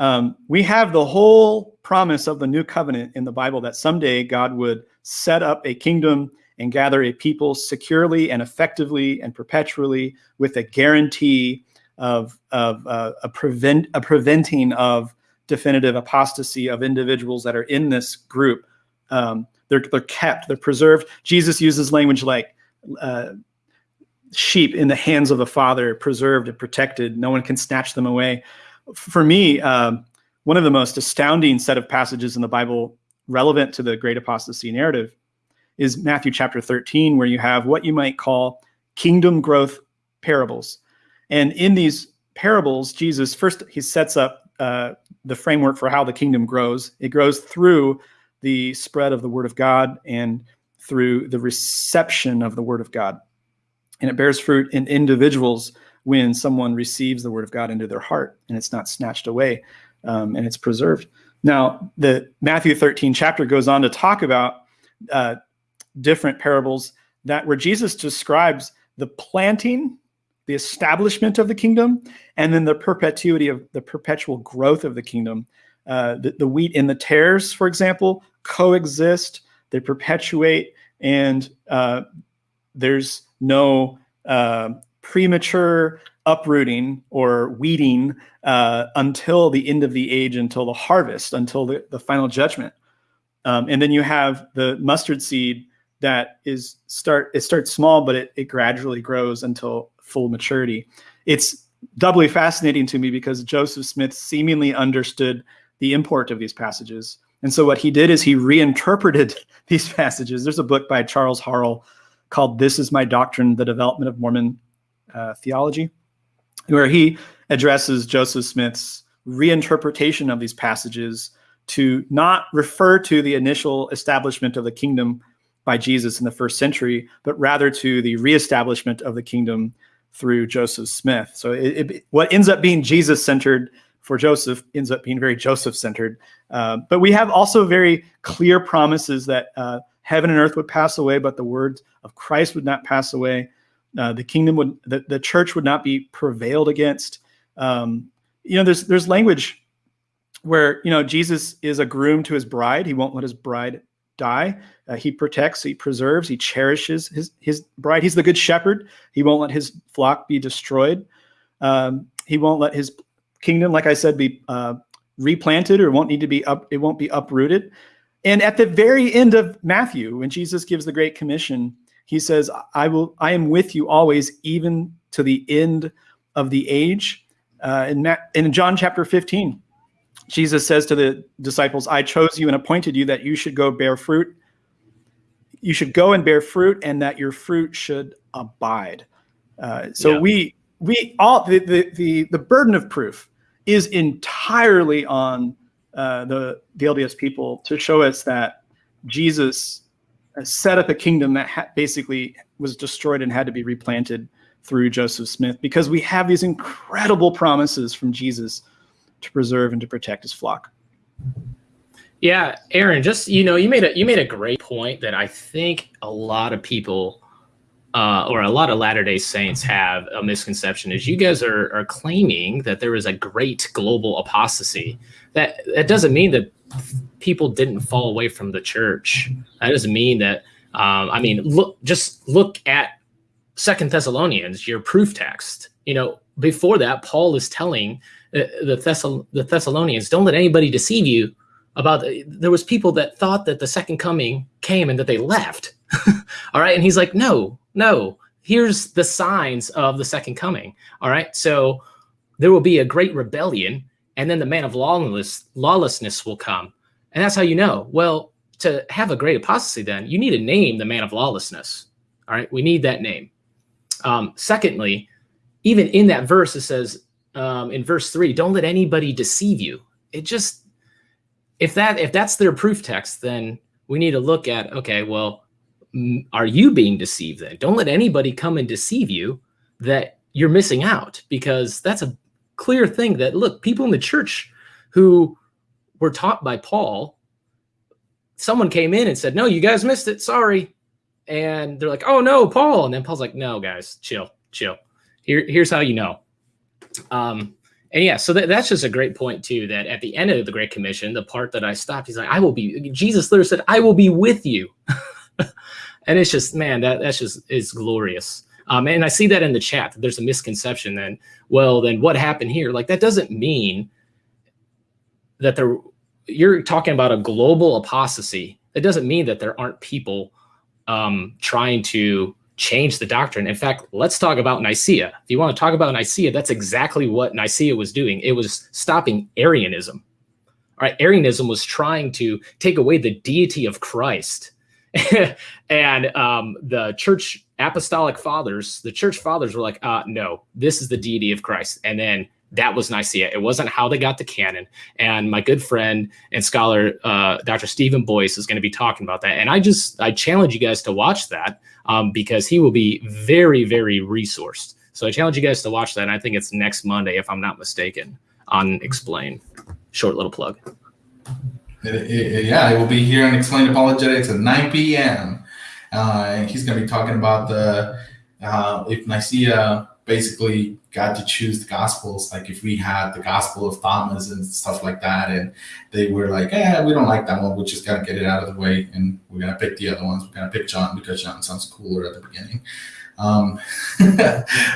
Um, we have the whole promise of the new covenant in the Bible that someday God would set up a kingdom and gather a people securely and effectively and perpetually with a guarantee of, of uh, a, prevent, a preventing of definitive apostasy of individuals that are in this group. Um, they're, they're kept, they're preserved. Jesus uses language like uh, sheep in the hands of the Father, preserved and protected. No one can snatch them away. For me, um, one of the most astounding set of passages in the Bible relevant to the great apostasy narrative is Matthew chapter 13, where you have what you might call kingdom growth parables. And in these parables, Jesus first he sets up uh, the framework for how the kingdom grows. It grows through the spread of the word of God and through the reception of the word of God. And it bears fruit in individuals when someone receives the word of God into their heart and it's not snatched away um, and it's preserved. Now, the Matthew 13 chapter goes on to talk about uh, different parables that where Jesus describes the planting, the establishment of the kingdom, and then the perpetuity of the perpetual growth of the kingdom. uh, the, the wheat and the tares, for example, coexist, they perpetuate, and uh, there's no uh, premature uprooting or weeding uh, until the end of the age, until the harvest, until the, the final judgment. Um, and then you have the mustard seed that is start it starts small, but it, it gradually grows until full maturity. It's doubly fascinating to me because Joseph Smith seemingly understood the import of these passages. And so what he did is he reinterpreted (laughs) these passages. There's a book by Charles Harrell called This is My Doctrine, The Development of Mormon uh, Theology, where he addresses Joseph Smith's reinterpretation of these passages to not refer to the initial establishment of the kingdom by Jesus in the first century, but rather to the reestablishment of the kingdom through Joseph Smith. So it, it, what ends up being Jesus centered for Joseph ends up being very Joseph centered. Uh, but we have also very clear promises that uh, heaven and earth would pass away, but the words of Christ would not pass away. Uh, the kingdom would, the, the church would not be prevailed against. Um, you know, there's there's language where you know Jesus is a groom to his bride. He won't let his bride die. Uh, he protects, he preserves, he cherishes his his bride. He's the good shepherd. He won't let his flock be destroyed. Um, he won't let his kingdom, like I said, be uh, replanted or won't need to be up. It won't be uprooted. And at the very end of Matthew, when Jesus gives the Great Commission, he says, "I will. I am with you always, even to the end of the age." Uh, in, Ma- in John chapter 15, Jesus says to the disciples, I chose you and appointed you that you should go bear fruit. You should go and bear fruit, and that your fruit should abide. Uh, so yeah. we we all the, the, the the burden of proof is entirely on uh, the the LDS people to show us that Jesus set up a kingdom that ha- basically was destroyed and had to be replanted through Joseph Smith because we have these incredible promises from Jesus to preserve and to protect his flock. Yeah, Aaron, just you know, you made a you made a great point that I think a lot of people uh, or a lot of Latter Day Saints have a misconception is you guys are are claiming that there is a great global apostasy. That that doesn't mean that people didn't fall away from the church. That doesn't mean that. Um, I mean, look, just look at Second Thessalonians, your proof text. You know, before that, Paul is telling the, Thessal- the Thessalonians, don't let anybody deceive you about the, there was people that thought that the second coming came and that they left. (laughs) all right. And he's like, no, no, here's the signs of the second coming. All right. So there will be a great rebellion and then the man of lawless, lawlessness will come. And that's how you know. Well, to have a great apostasy, then you need to name the man of lawlessness. All right. We need that name. Um, secondly, even in that verse, it says, um, in verse three, don't let anybody deceive you. It just if that if that's their proof text, then we need to look at okay, well, are you being deceived then? Don't let anybody come and deceive you that you're missing out because that's a clear thing that look, people in the church who were taught by Paul, someone came in and said, "No, you guys missed it. Sorry." And they're like, "Oh no, Paul." And then Paul's like, "No, guys, chill, chill. Here, here's how you know. Um, and yeah, so that, that's just a great point too. That at the end of the Great Commission, the part that I stopped, he's like, "I will be." Jesus literally said, "I will be with you," (laughs) and it's just, man, that that's just is glorious. Um, and I see that in the chat. There's a misconception. Then, well, then what happened here? Like that doesn't mean that there. You're talking about a global apostasy. It doesn't mean that there aren't people um, trying to change the doctrine. In fact, let's talk about Nicaea. If you want to talk about Nicaea, that's exactly what Nicaea was doing. It was stopping Arianism. All right, Arianism was trying to take away the deity of Christ. (laughs) and um, the church apostolic fathers, the church fathers were like, uh, no, this is the deity of Christ. And then that was Nicaea. It wasn't how they got the canon. And my good friend and scholar, uh, Dr. Stephen Boyce, is going to be talking about that. And I just, I challenge you guys to watch that um, because he will be very, very resourced. So I challenge you guys to watch that. And I think it's next Monday, if I'm not mistaken, on Explain. Short little plug. It, it, yeah, it will be here on Explain Apologetics at 9 p.m. Uh, and he's going to be talking about the uh, if Nicaea basically got to choose the gospels. Like if we had the gospel of Thomas and stuff like that, and they were like, "Yeah, we don't like that one. We're just gonna get it out of the way, and we're gonna pick the other ones. We're gonna pick John because John sounds cooler at the beginning." Um, (laughs)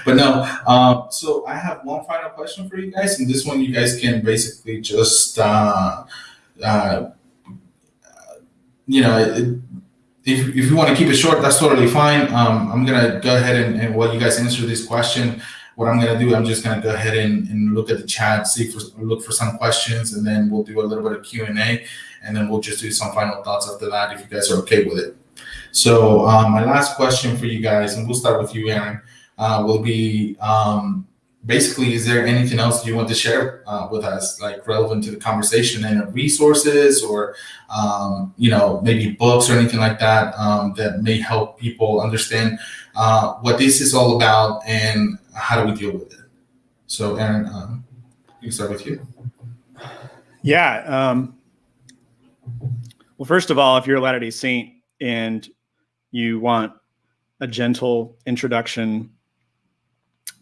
but no. Um, so I have one final question for you guys, and this one you guys can basically just, uh, uh, you know. It, if, if you want to keep it short, that's totally fine. Um, I'm gonna go ahead and, and while you guys answer this question, what I'm gonna do, I'm just gonna go ahead and, and look at the chat, see for look for some questions, and then we'll do a little bit of Q and A, and then we'll just do some final thoughts after that if you guys are okay with it. So um, my last question for you guys, and we'll start with you, Aaron, uh, will be um, basically, is there anything else you want to share uh, with us, like relevant to the conversation and resources or, um, you know, maybe books or anything like that um, that may help people understand uh, what this is all about and how do we deal with it? So, Aaron, um, you can start with you. Yeah. Um, well, first of all, if you're a Latter day Saint and you want a gentle introduction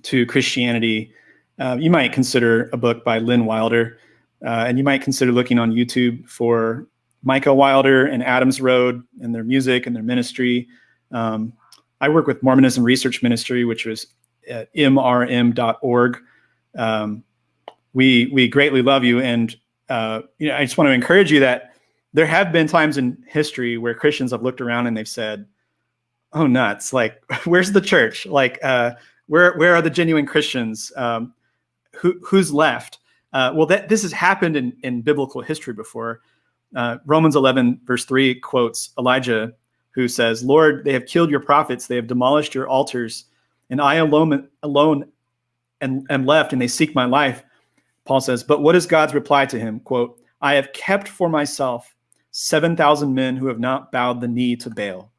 to Christianity, uh, you might consider a book by Lynn Wilder, uh, and you might consider looking on YouTube for Micah Wilder and Adams Road and their music and their ministry. Um, I work with Mormonism Research Ministry, which was at mrm.org. Um, we we greatly love you, and uh, you know, I just want to encourage you that there have been times in history where Christians have looked around and they've said, "Oh, nuts! Like, (laughs) where's the church? Like, uh, where where are the genuine Christians? Um, who who's left? Uh, well, that this has happened in in biblical history before. Uh, Romans 11 verse 3 quotes Elijah, who says, "Lord, they have killed your prophets; they have demolished your altars, and I alone alone and am left, and they seek my life." Paul says, "But what is God's reply to him?" "Quote: I have kept for myself seven thousand men who have not bowed the knee to Baal."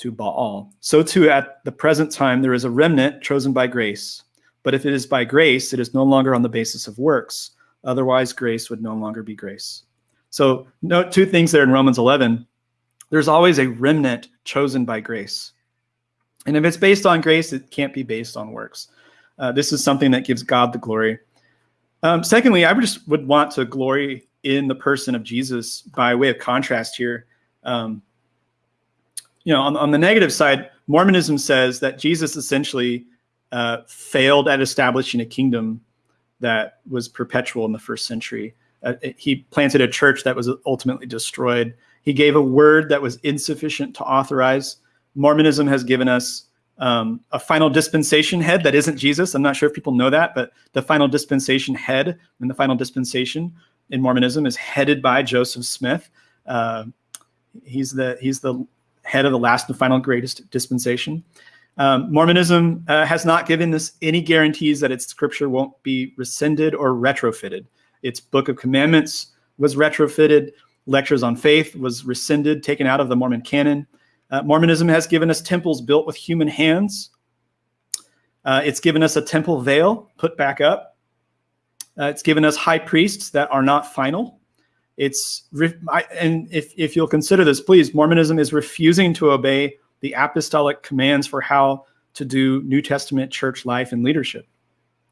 To Baal. So too at the present time there is a remnant chosen by grace. But if it is by grace, it is no longer on the basis of works. Otherwise, grace would no longer be grace. So note two things there in Romans 11. There's always a remnant chosen by grace. And if it's based on grace, it can't be based on works. Uh, this is something that gives God the glory. Um, secondly, I just would want to glory in the person of Jesus by way of contrast here. Um, you know, on, on the negative side, Mormonism says that Jesus essentially uh, failed at establishing a kingdom that was perpetual in the first century. Uh, he planted a church that was ultimately destroyed. He gave a word that was insufficient to authorize. Mormonism has given us um, a final dispensation head that isn't Jesus. I'm not sure if people know that, but the final dispensation head and the final dispensation in Mormonism is headed by Joseph Smith. Uh, he's the he's the head of the last and final greatest dispensation. Um, Mormonism uh, has not given us any guarantees that its scripture won't be rescinded or retrofitted. Its Book of Commandments was retrofitted. Lectures on Faith was rescinded, taken out of the Mormon canon. Uh, Mormonism has given us temples built with human hands. Uh, it's given us a temple veil put back up. Uh, it's given us high priests that are not final. It's and if if you'll consider this, please, Mormonism is refusing to obey the apostolic commands for how to do New Testament church life and leadership.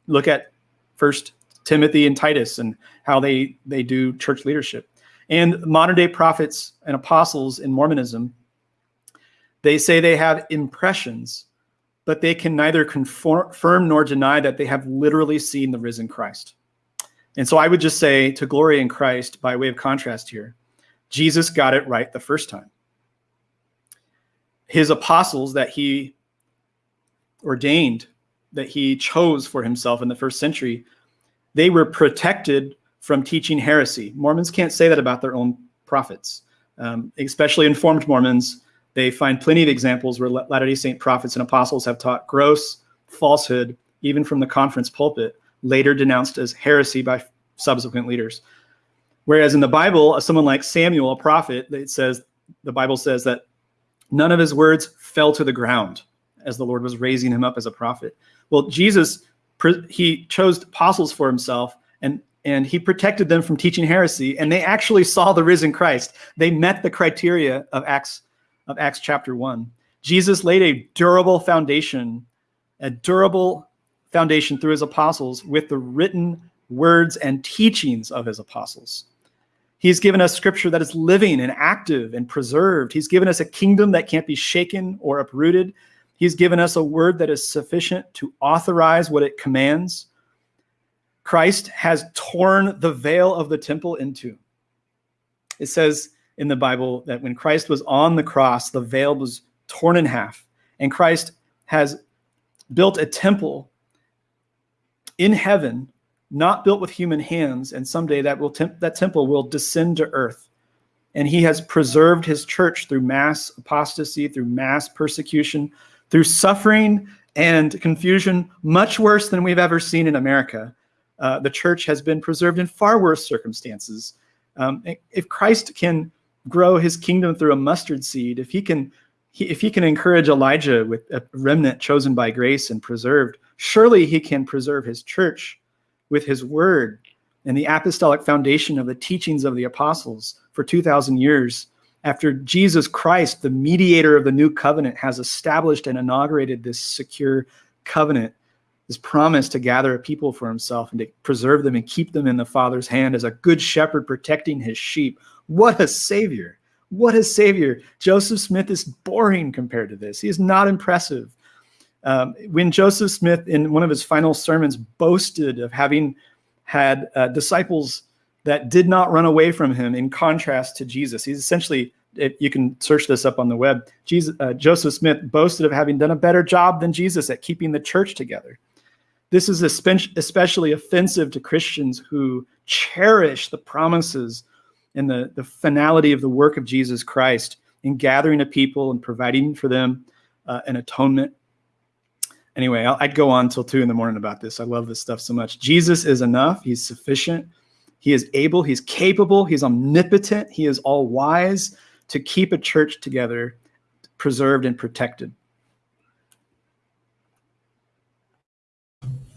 Look at First Timothy and Titus and how they they do church leadership. And modern day prophets and apostles in Mormonism, they say they have impressions, but they can neither confirm nor deny that they have literally seen the risen Christ. And so I would just say to glory in Christ, by way of contrast here, Jesus got it right the first time. His apostles that he ordained, that he chose for himself in the first century, they were protected from teaching heresy. Mormons can't say that about their own prophets, um, especially informed Mormons. They find plenty of examples where Latter day Saint prophets and apostles have taught gross falsehood, even from the conference pulpit later denounced as heresy by subsequent leaders. Whereas in the Bible, someone like Samuel, a prophet, it says the Bible says that none of his words fell to the ground as the Lord was raising him up as a prophet. Well, Jesus he chose apostles for himself and and he protected them from teaching heresy and they actually saw the risen Christ. They met the criteria of Acts of Acts chapter 1. Jesus laid a durable foundation a durable foundation through his apostles with the written words and teachings of his apostles. He's given us scripture that is living and active and preserved. He's given us a kingdom that can't be shaken or uprooted. He's given us a word that is sufficient to authorize what it commands. Christ has torn the veil of the temple in two. It says in the Bible that when Christ was on the cross, the veil was torn in half, and Christ has built a temple in heaven, not built with human hands, and someday that will temp- that temple will descend to earth. And he has preserved his church through mass apostasy, through mass persecution, through suffering and confusion, much worse than we've ever seen in America. Uh, the church has been preserved in far worse circumstances. Um, if Christ can grow his kingdom through a mustard seed, if he can he, if he can encourage Elijah with a remnant chosen by grace and preserved, surely he can preserve his church with his word and the apostolic foundation of the teachings of the apostles for 2,000 years. After Jesus Christ, the mediator of the new covenant, has established and inaugurated this secure covenant, this promise to gather a people for himself and to preserve them and keep them in the Father's hand as a good shepherd protecting his sheep. What a savior! What a savior. Joseph Smith is boring compared to this. He is not impressive. Um, when Joseph Smith, in one of his final sermons, boasted of having had uh, disciples that did not run away from him in contrast to Jesus, he's essentially, it, you can search this up on the web. Jesus, uh, Joseph Smith boasted of having done a better job than Jesus at keeping the church together. This is especially offensive to Christians who cherish the promises and the, the finality of the work of Jesus Christ in gathering a people and providing for them uh, an atonement. Anyway, i would go on until two in the morning about this. I love this stuff so much. Jesus is enough. He's sufficient. He is able. He's capable. He's omnipotent. He is all wise to keep a church together, preserved and protected.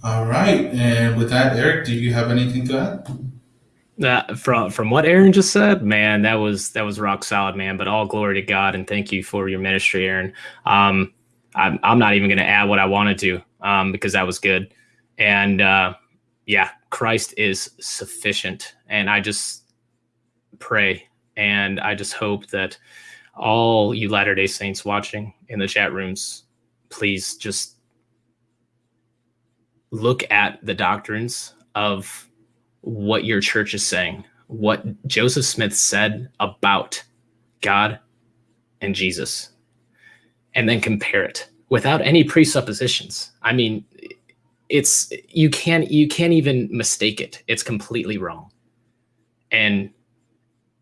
All right. And with that, Eric, do you have anything to add? That from from what Aaron just said, man, that was that was rock solid, man. But all glory to God and thank you for your ministry, Aaron. Um, I'm I'm not even going to add what I wanted to um, because that was good. And uh, yeah, Christ is sufficient, and I just pray and I just hope that all you Latter Day Saints watching in the chat rooms, please just look at the doctrines of what your church is saying, what Joseph Smith said about God and Jesus, and then compare it without any presuppositions. I mean, it's you can't you can't even mistake it. It's completely wrong. And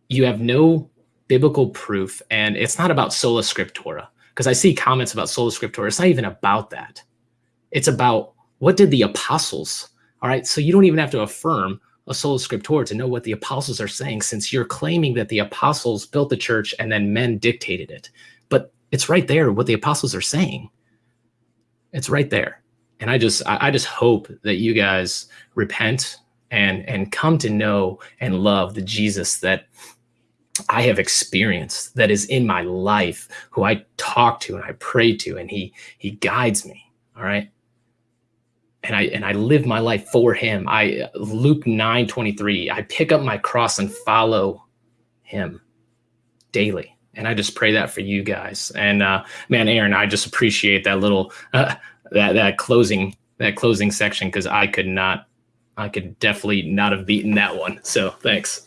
you have no biblical proof and it's not about sola scriptura because I see comments about sola scriptura. It's not even about that. It's about what did the apostles, all right? So you don't even have to affirm a sola scriptura to know what the apostles are saying since you're claiming that the apostles built the church and then men dictated it but it's right there what the apostles are saying it's right there and i just i just hope that you guys repent and and come to know and love the jesus that i have experienced that is in my life who i talk to and i pray to and he he guides me all right and I and I live my life for him. I Luke 9 23. I pick up my cross and follow him daily. And I just pray that for you guys. And uh, man, Aaron, I just appreciate that little uh, (laughs) that that closing that closing section because I could not, I could definitely not have beaten that one. So thanks.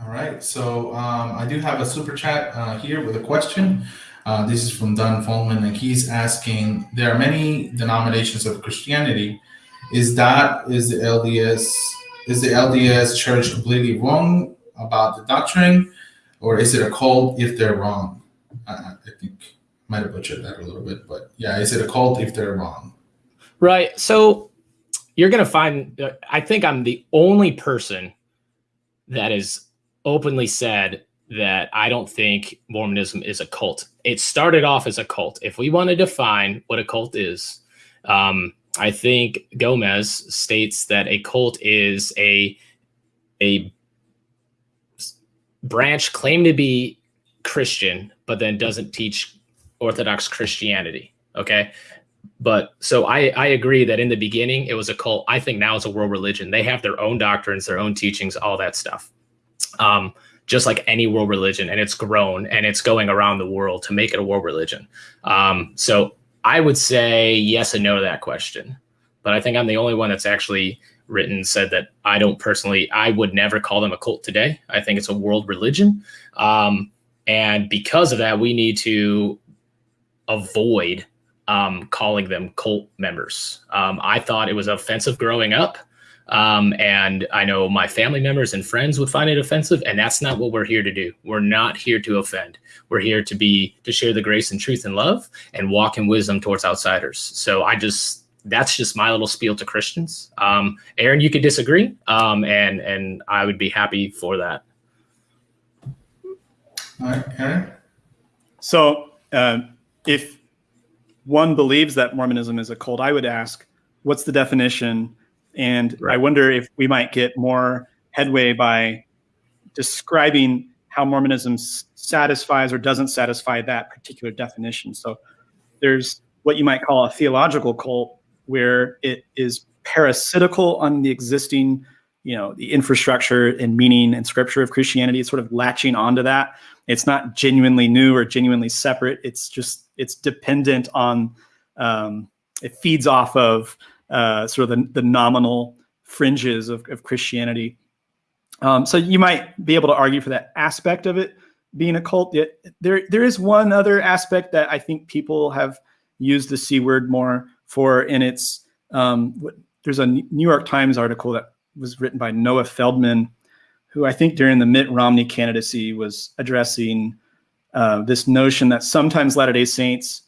All right. So um, I do have a super chat uh, here with a question. Uh, this is from Don Folman, and he's asking: There are many denominations of Christianity. Is that is the LDS is the LDS Church completely wrong about the doctrine, or is it a cult if they're wrong? I, I think might have butchered that a little bit, but yeah, is it a cult if they're wrong? Right. So you're gonna find. Uh, I think I'm the only person that is openly said that I don't think Mormonism is a cult. It started off as a cult. If we want to define what a cult is, um, I think Gomes states that a cult is a a branch claimed to be Christian, but then doesn't teach Orthodox Christianity. Okay. But so I, I agree that in the beginning it was a cult. I think now it's a world religion. They have their own doctrines, their own teachings, all that stuff. Um, just like any world religion, and it's grown and it's going around the world to make it a world religion. Um, so I would say yes and no to that question. But I think I'm the only one that's actually written said that I don't personally, I would never call them a cult today. I think it's a world religion. Um, and because of that, we need to avoid um, calling them cult members. Um, I thought it was offensive growing up. Um, and I know my family members and friends would find it offensive, and that's not what we're here to do. We're not here to offend. We're here to be to share the grace and truth and love and walk in wisdom towards outsiders. So I just that's just my little spiel to Christians. Um, Aaron, you could disagree, um, and and I would be happy for that. All right, Aaron. So, uh, if one believes that Mormonism is a cult, I would ask, what's the definition? And right. I wonder if we might get more headway by describing how Mormonism satisfies or doesn't satisfy that particular definition. So there's what you might call a theological cult, where it is parasitical on the existing, you know, the infrastructure and meaning and scripture of Christianity. It's sort of latching onto that. It's not genuinely new or genuinely separate. It's just it's dependent on. Um, it feeds off of uh, sort of the, the nominal fringes of, of Christianity. Um, so you might be able to argue for that aspect of it being a cult. Yet there there is one other aspect that I think people have used the c word more for, and it's um, there's a New York Times article that was written by Noah Feldman, who I think during the Mitt Romney candidacy was addressing uh, this notion that sometimes Latter Day Saints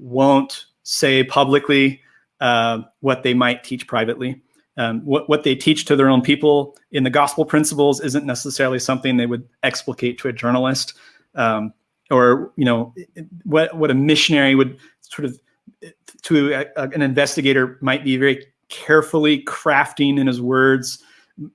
won't say publicly uh, what they might teach privately. Um, what, what they teach to their own people in the gospel principles isn't necessarily something they would explicate to a journalist um, or you know what what a missionary would sort of to a, an investigator might be very carefully crafting in his words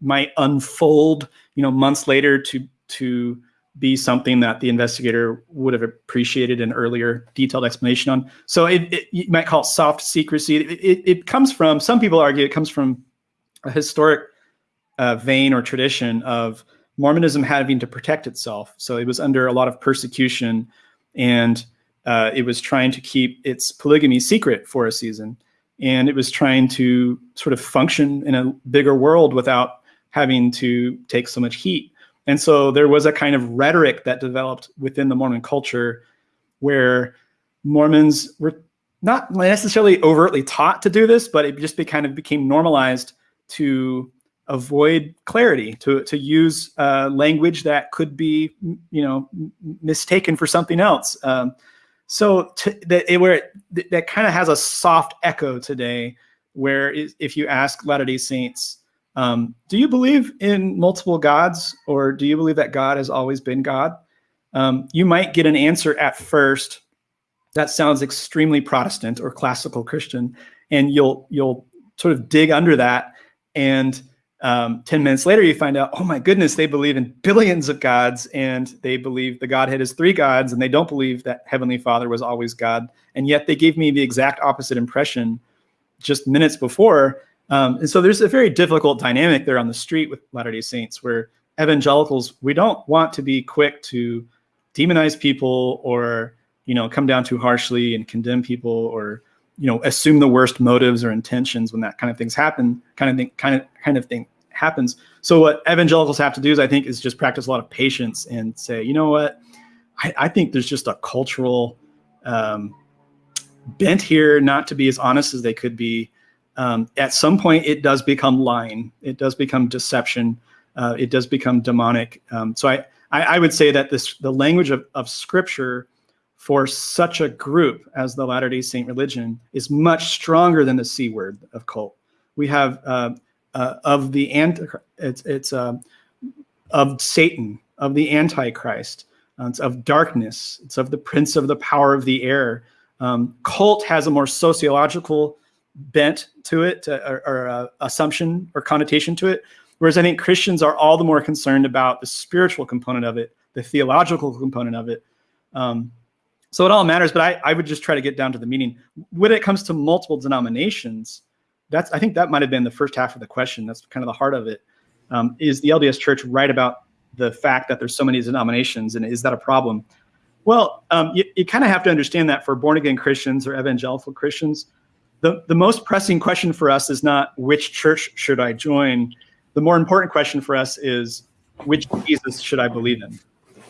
might unfold you know months later to to be something that the investigator would have appreciated an earlier detailed explanation on. So it, it you might call it soft secrecy. It, it, it, comes from, some people argue it comes from a historic uh, vein or tradition of Mormonism having to protect itself. So it was under a lot of persecution and uh, it was trying to keep its polygamy secret for a season. And it was trying to sort of function in a bigger world without having to take so much heat. And so there was a kind of rhetoric that developed within the Mormon culture where Mormons were not necessarily overtly taught to do this, but it just be, kind of became normalized to avoid clarity, to, to use uh, language that could be, you know, mistaken for something else. Um, so to, that, it, where it, that kind of has a soft echo today, where if you ask Latter-day Saints, um, do you believe in multiple gods, or do you believe that God has always been God? Um, you might get an answer at first that sounds extremely Protestant or classical Christian, and you'll you'll sort of dig under that, and um, ten minutes later you find out, oh my goodness, they believe in billions of gods, and they believe the Godhead is three gods, and they don't believe that Heavenly Father was always God, and yet they gave me the exact opposite impression just minutes before. Um, and so there's a very difficult dynamic there on the street with Latter-day Saints where evangelicals, we don't want to be quick to demonize people or, you know, come down too harshly and condemn people or, you know, assume the worst motives or intentions when that kind of things happen, kind of thing, kind of, kind of thing happens. So what evangelicals have to do is, I think, is just practice a lot of patience and say, you know what, I, I think there's just a cultural um, bent here not to be as honest as they could be um, at some point it does become lying. It does become deception. Uh, it does become demonic. Um, so I, I, I, would say that this the language of, of scripture for such a group as the Latter-day Saint religion is much stronger than the C word of cult. We have uh, uh, of the ant it's it's uh, of Satan, of the Antichrist, uh, it's of darkness, it's of the prince of the power of the air. Um, cult has a more sociological bent to it or, or uh, assumption or connotation to it. Whereas I think Christians are all the more concerned about the spiritual component of it, the theological component of it. Um, So it all matters, but I, I would just try to get down to the meaning. When it comes to multiple denominations, that's I think that might have been the first half of the question. That's kind of the heart of it. Um, is the LDS Church right about the fact that there's so many denominations, and is that a problem? Well, um, you, you kind of have to understand that for born again Christians or evangelical Christians, the, the most pressing question for us is not which church should I join. The more important question for us is which Jesus should I believe in?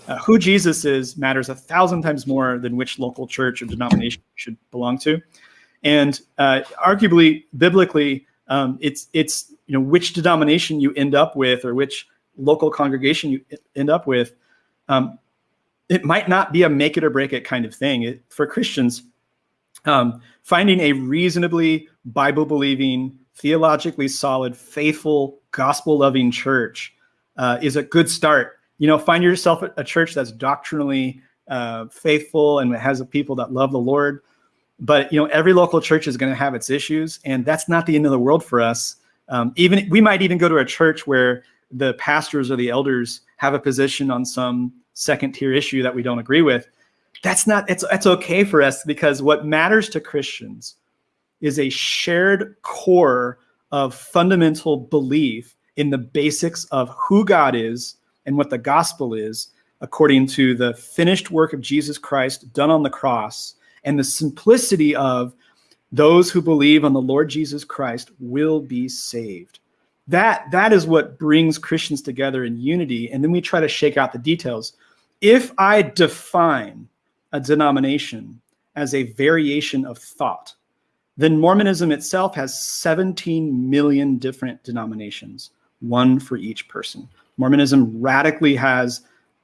Uh, who Jesus is matters a thousand times more than which local church or denomination you should belong to. And uh, arguably, biblically, um, it's it's you know which denomination you end up with or which local congregation you end up with. Um, it might not be a make it or break it kind of thing it, for Christians. Um, finding a reasonably Bible believing, theologically solid, faithful, gospel loving church uh, is a good start. You know, find yourself a church that's doctrinally uh, faithful and has people that love the Lord. But you know, every local church is going to have its issues, and that's not the end of the world for us. Um, even we might even go to a church where the pastors or the elders have a position on some second tier issue that we don't agree with. That's not it's it's okay for us because what matters to Christians is a shared core of fundamental belief in the basics of who God is and what the gospel is according to the finished work of Jesus Christ done on the cross and the simplicity of those who believe on the Lord Jesus Christ will be saved. That, that is what brings Christians together in unity. And then we try to shake out the details. If I define a denomination as a variation of thought, then Mormonism itself has 17 million different denominations, one for each person. Mormonism radically has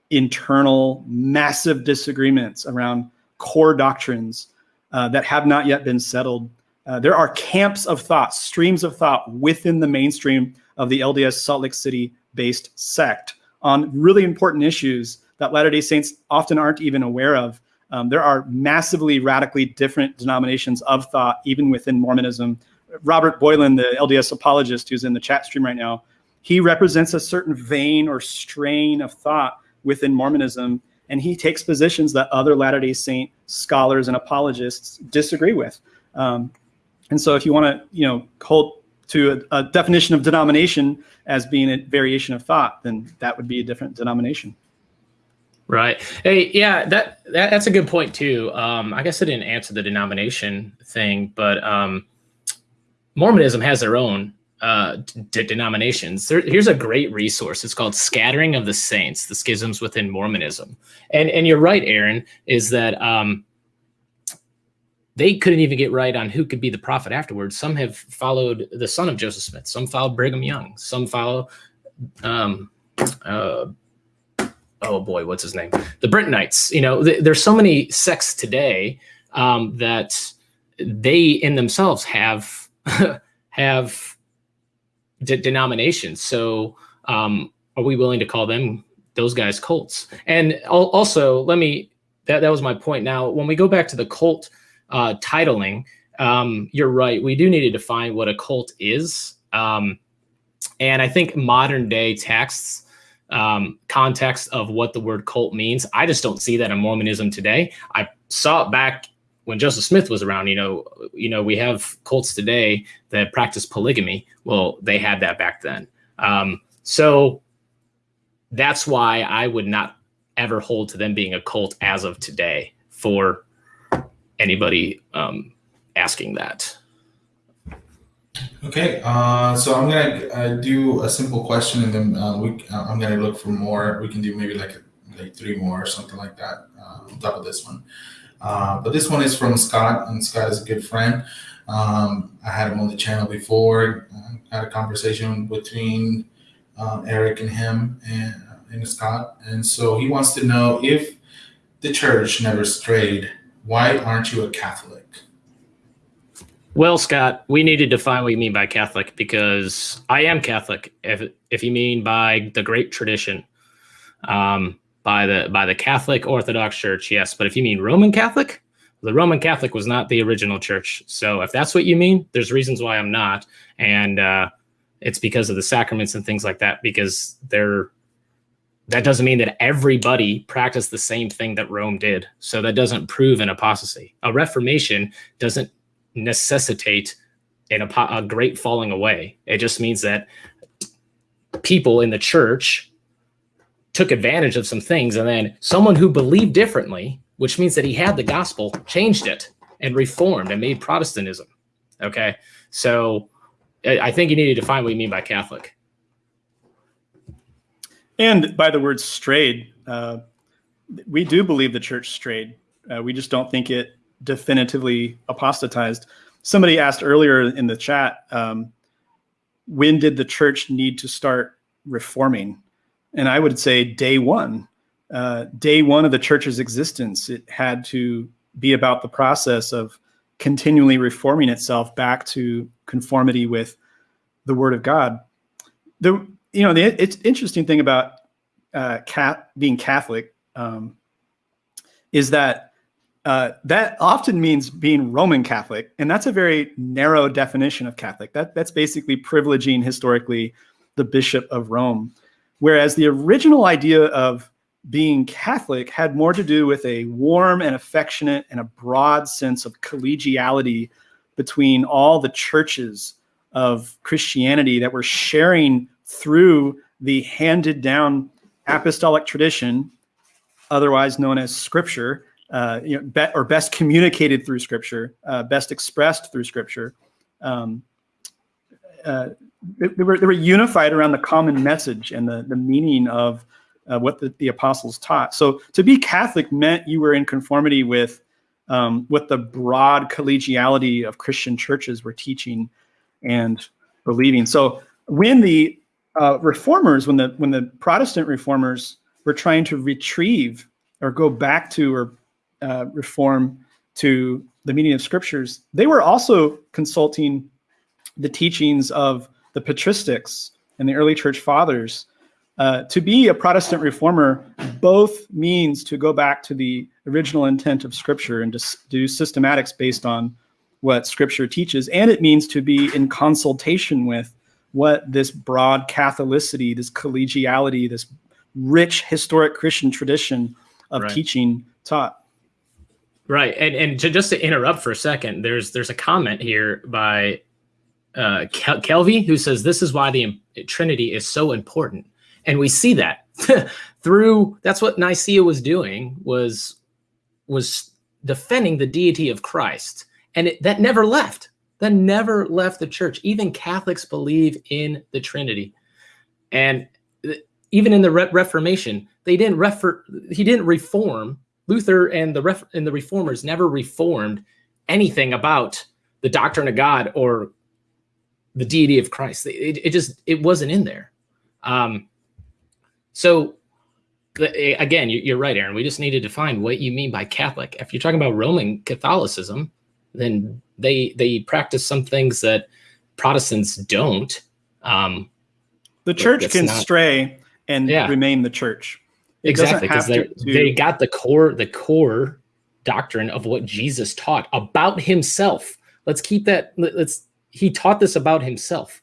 internal, massive disagreements around core doctrines uh, that have not yet been settled. Uh, there are camps of thought, streams of thought within the mainstream of the LDS Salt Lake City based sect on really important issues that Latter day Saints often aren't even aware of. Um, there are massively radically different denominations of thought, even within Mormonism. Robert Boylan, the LDS apologist who's in the chat stream right now, he represents a certain vein or strain of thought within Mormonism, and he takes positions that other Latter day Saint scholars and apologists disagree with. Um, and so, if you want to, you know, hold to a, a definition of denomination as being a variation of thought, then that would be a different denomination. Right. Hey, yeah, that, that that's a good point too. Um, I guess I didn't answer the denomination thing, but um, Mormonism has their own uh, denominations. There, here's a great resource. It's called "Scattering of the Saints: The Schisms Within Mormonism." And and you're right, Aaron, is that um, they couldn't even get right on who could be the prophet afterwards. Some have followed the son of Joseph Smith. Some followed Brigham Young. Some follow. Um, uh, oh boy, what's his name? The Brighamites. You know, th there's so many sects today um, that they in themselves have (laughs) have de denominations. So, um, are we willing to call them those guys cults? And al also, let me that that was my point. Now, when we go back to the cult uh, titling, um, you're right. We do need to define what a cult is. Um, and I think modern day texts um, context of what the word cult means. I just don't see that in Mormonism today. I saw it back when Joseph Smith was around. You know, you know, we have cults today that practice polygamy. Well, they had that back then. Um, so that's why I would not ever hold to them being a cult as of today for anybody um, asking that. Okay, uh, so I'm gonna uh, do a simple question, and then uh, we uh, I'm gonna look for more. We can do maybe like like three more or something like that uh, on top of this one. Uh, but this one is from Scott, and Scott is a good friend. Um, I had him on the channel before. I had a conversation between Eric and him and, and Scott, and so he wants to know if the church never strayed. Why aren't you a Catholic? Well, Scott, we need to define what you mean by Catholic because I am Catholic. If if you mean by the great tradition, um, by the by the Catholic Orthodox Church, yes. But if you mean Roman Catholic, the Roman Catholic was not the original church. So if that's what you mean, there's reasons why I'm not, and uh, it's because of the sacraments and things like that. Because they're that doesn't mean that everybody practiced the same thing that Rome did. So that doesn't prove an apostasy. A reformation doesn't necessitate an, a great falling away. It just means that people in the church took advantage of some things and then someone who believed differently, which means that he had the gospel, changed it and reformed and made Protestantism. Okay. So I think you need to define what you mean by Catholic. And by the word strayed, uh, we do believe the church strayed. Uh, we just don't think it definitively apostatized. Somebody asked earlier in the chat, um, when did the church need to start reforming? And I would say day one. Uh, day one of the church's existence, it had to be about the process of continually reforming itself back to conformity with the Word of God. The you know, the it's interesting thing about uh, cat being Catholic um, is that uh, that often means being Roman Catholic, and that's a very narrow definition of Catholic. That that's basically privileging historically the Bishop of Rome, whereas the original idea of being Catholic had more to do with a warm and affectionate and a broad sense of collegiality between all the churches of Christianity that were sharing through the handed down apostolic tradition, otherwise known as scripture, uh, you know, be, or best communicated through scripture, uh, best expressed through scripture. Um, uh, they, were, they were unified around the common message and the, the meaning of uh, what the, the apostles taught. So to be Catholic meant you were in conformity with um, what the broad collegiality of Christian churches were teaching and believing. So when the uh, reformers, when the when the Protestant reformers were trying to retrieve or go back to or uh, reform to the meaning of scriptures, they were also consulting the teachings of the patristics and the early church fathers. Uh, to be a Protestant reformer both means to go back to the original intent of Scripture and to do systematics based on what Scripture teaches, and it means to be in consultation with what this broad Catholicity, this collegiality, this rich historic Christian tradition of right. teaching taught. Right, and and to, just to interrupt for a second, there's there's a comment here by uh, Kel- who says this is why the Trinity is so important, and we see that (laughs) through that's what Nicaea was doing was was defending the deity of Christ, and it, that never left that never left the church. Even Catholics believe in the Trinity. And even in the Re Reformation, they didn't refer, he didn't reform. Luther and the ref, and the reformers never reformed anything about the doctrine of God or the deity of Christ. It, it just it wasn't in there. Um, so again, you're right, Aaron. We just need to define what you mean by Catholic. If you're talking about Roman Catholicism, then they they practice some things that Protestants don't. Um, the church can not, stray and yeah. remain the church. It exactly because they they got the core the core doctrine of what Jesus taught about himself. Let's keep that. Let's he taught this about himself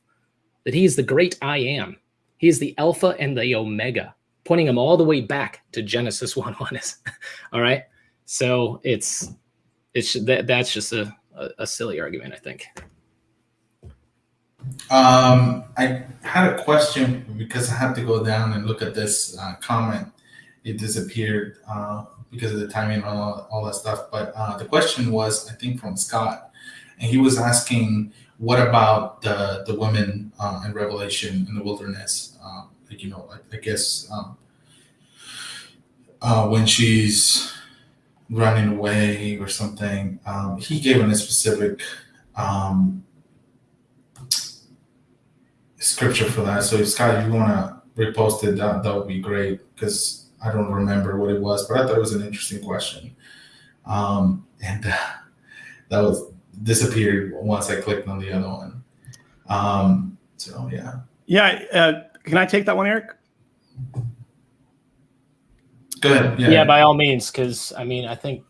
that he is the great I am. He is the Alpha and the Omega, pointing him all the way back to Genesis (laughs) 1 1. Is. All right. So it's it's that that's just a, a, a silly argument, I think. Um, I had a question because I had to go down and look at this uh, comment. It disappeared uh, because of the timing and all, all that stuff. But uh, the question was, I think, from Scott, and he was asking, "What about the the women uh, in Revelation in the wilderness? Um, like you know, I, I guess um, uh, when she's running away or something. Um, he gave him a specific um, scripture for that. So, if Scott, if you want to repost it, that, that would be great because I don't remember what it was, but I thought it was an interesting question. Um, and uh, that was disappeared once I clicked on the other one. Um, so, yeah. Yeah. Uh, can I take that one, Eric? Go ahead. Yeah, yeah by all means, because I mean, I think,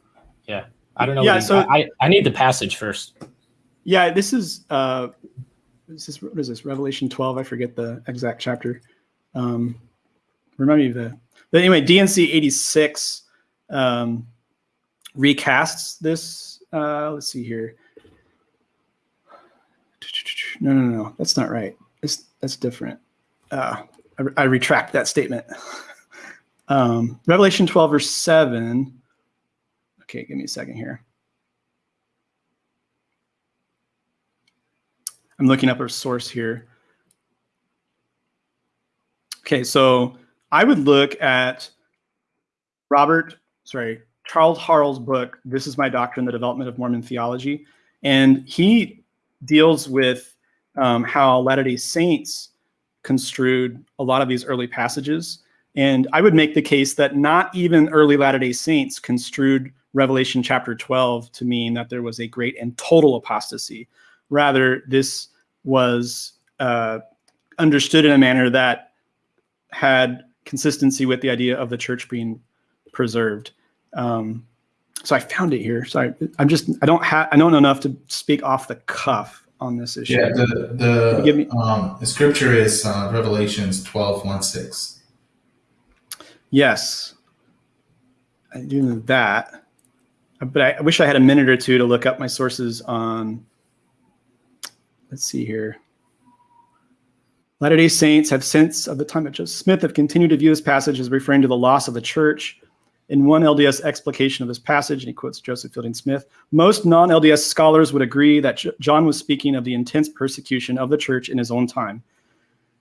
yeah, I don't know. Yeah, so I, I need the passage first. Yeah, this is uh, this is what is this Revelation twelve? I forget the exact chapter. Um, remind me of the. But anyway, D&C 86 um, recasts this. Uh, let's see here. No, no, no, that's not right. It's, that's different. Uh, I, I retract that statement. (laughs) Um, Revelation 12, verse 7. Okay, give me a second here. I'm looking up a source here. Okay, so I would look at Robert, sorry, Charles Harrell's book, This is My Doctrine, The Development of Mormon Theology. And he deals with um, how Latter-day Saints construed a lot of these early passages. And I would make the case that not even early Latter-day Saints construed Revelation chapter 12 to mean that there was a great and total apostasy. Rather, this was uh, understood in a manner that had consistency with the idea of the church being preserved. Um, so I found it here. So I, I'm just I don't have I don't know enough to speak off the cuff on this issue. Yeah, the the, give me, um, the scripture is uh, Revelations 12, 1, 6. Yes, I do know that, but I, I wish I had a minute or two to look up my sources on. Let's see here. Latter-day Saints have since, of the time of Joseph Smith, have continued to view this passage as referring to the loss of the church. In one LDS explication of this passage, and he quotes Joseph Fielding Smith, most non-LDS scholars would agree that John was speaking of the intense persecution of the church in his own time.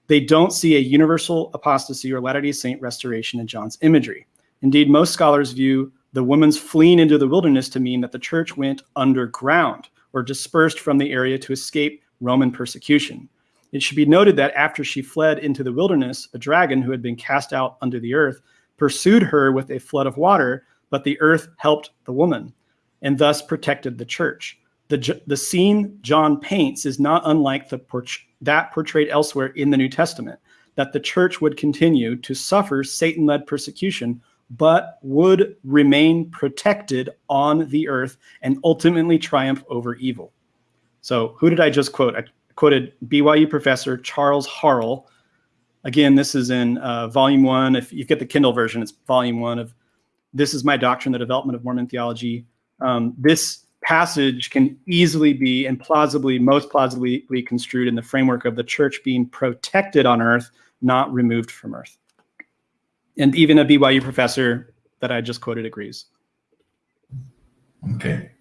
They don't see a universal apostasy or Latter-day Saint restoration in John's imagery. Indeed, most scholars view the woman's fleeing into the wilderness to mean that the church went underground or dispersed from the area to escape Roman persecution. It should be noted that after she fled into the wilderness, a dragon who had been cast out under the earth pursued her with a flood of water, but the earth helped the woman and thus protected the church. The, the scene John paints is not unlike the that portrayed elsewhere in the New Testament, that the church would continue to suffer Satan led persecution, but would remain protected on the earth and ultimately triumph over evil. So, who did I just quote? I quoted BYU professor Charles Harrell Again, this is in uh, volume one. If you get the Kindle version, it's volume one of This is My Doctrine, the Development of Mormon Theology. Um, this passage can easily be and plausibly, most plausibly construed in the framework of the church being protected on earth, not removed from earth. And even a BYU professor that I just quoted agrees. Okay.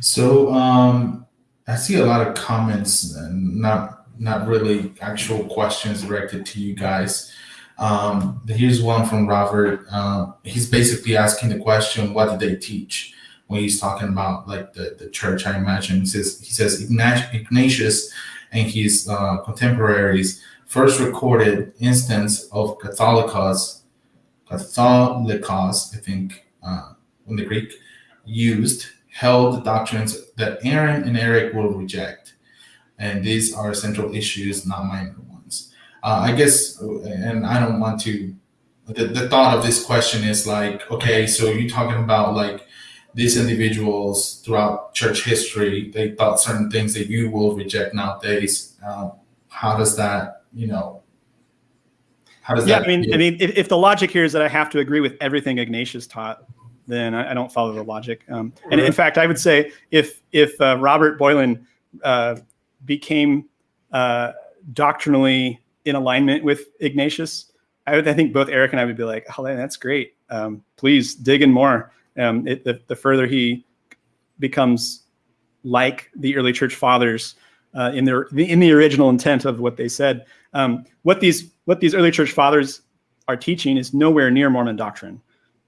So um, I see a lot of comments, not not really actual questions directed to you guys. Um, here's one from Robert. Uh, he's basically asking the question, what did they teach? When he's talking about like the, the church, I imagine he says he says Ignatius and his uh, contemporaries first recorded instance of Catholicos, Catholicos, I think, uh, in the Greek, used held doctrines that Aaron and Eric will reject and these are central issues, not minor ones. Uh, I guess, and I don't want to. The, the thought of this question is like, okay, so you're talking about like these individuals throughout church history, they thought certain things that you will reject nowadays. Uh, how does that, you know, how does yeah, that? Yeah, I mean, feel? I mean, if, if, the logic here is that I have to agree with everything Ignatius taught, then I, I don't follow the logic. Um, and in fact, I would say if if uh, Robert Boylan uh, became uh, doctrinally in alignment with Ignatius, I, would, I think both Eric and I would be like, oh, that's great. Um, please dig in more. Um, it, the, the further he becomes like the early church fathers uh, in their in the original intent of what they said. Um, what these what these early church fathers are teaching is nowhere near Mormon doctrine.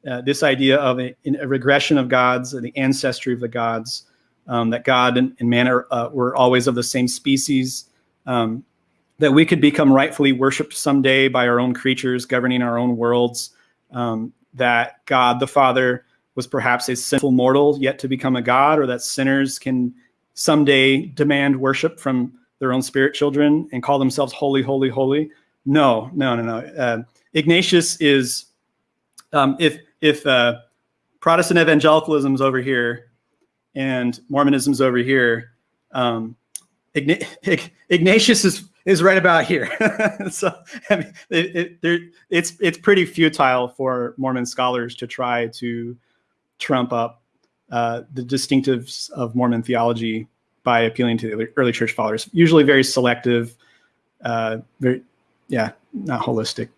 Uh, this idea of a, a, regression of gods, the ancestry of the gods, um, that God and, and man are, uh, were always of the same species, um, that we could become rightfully worshiped someday by our own creatures governing our own worlds, um, that God the Father was perhaps a sinful mortal yet to become a God, or that sinners can someday demand worship from their own spirit children and call themselves holy, holy, holy. No, no, no, no. Uh, Ignatius is, um, if if uh, Protestant evangelicalism is over here, and Mormonism's over here. Um, Ignatius is is right about here. (laughs) so I mean, it, it, it's it's pretty futile for Mormon scholars to try to trump up uh, the distinctives of Mormon theology by appealing to the early church fathers. Usually, very selective, uh, very yeah, not holistic.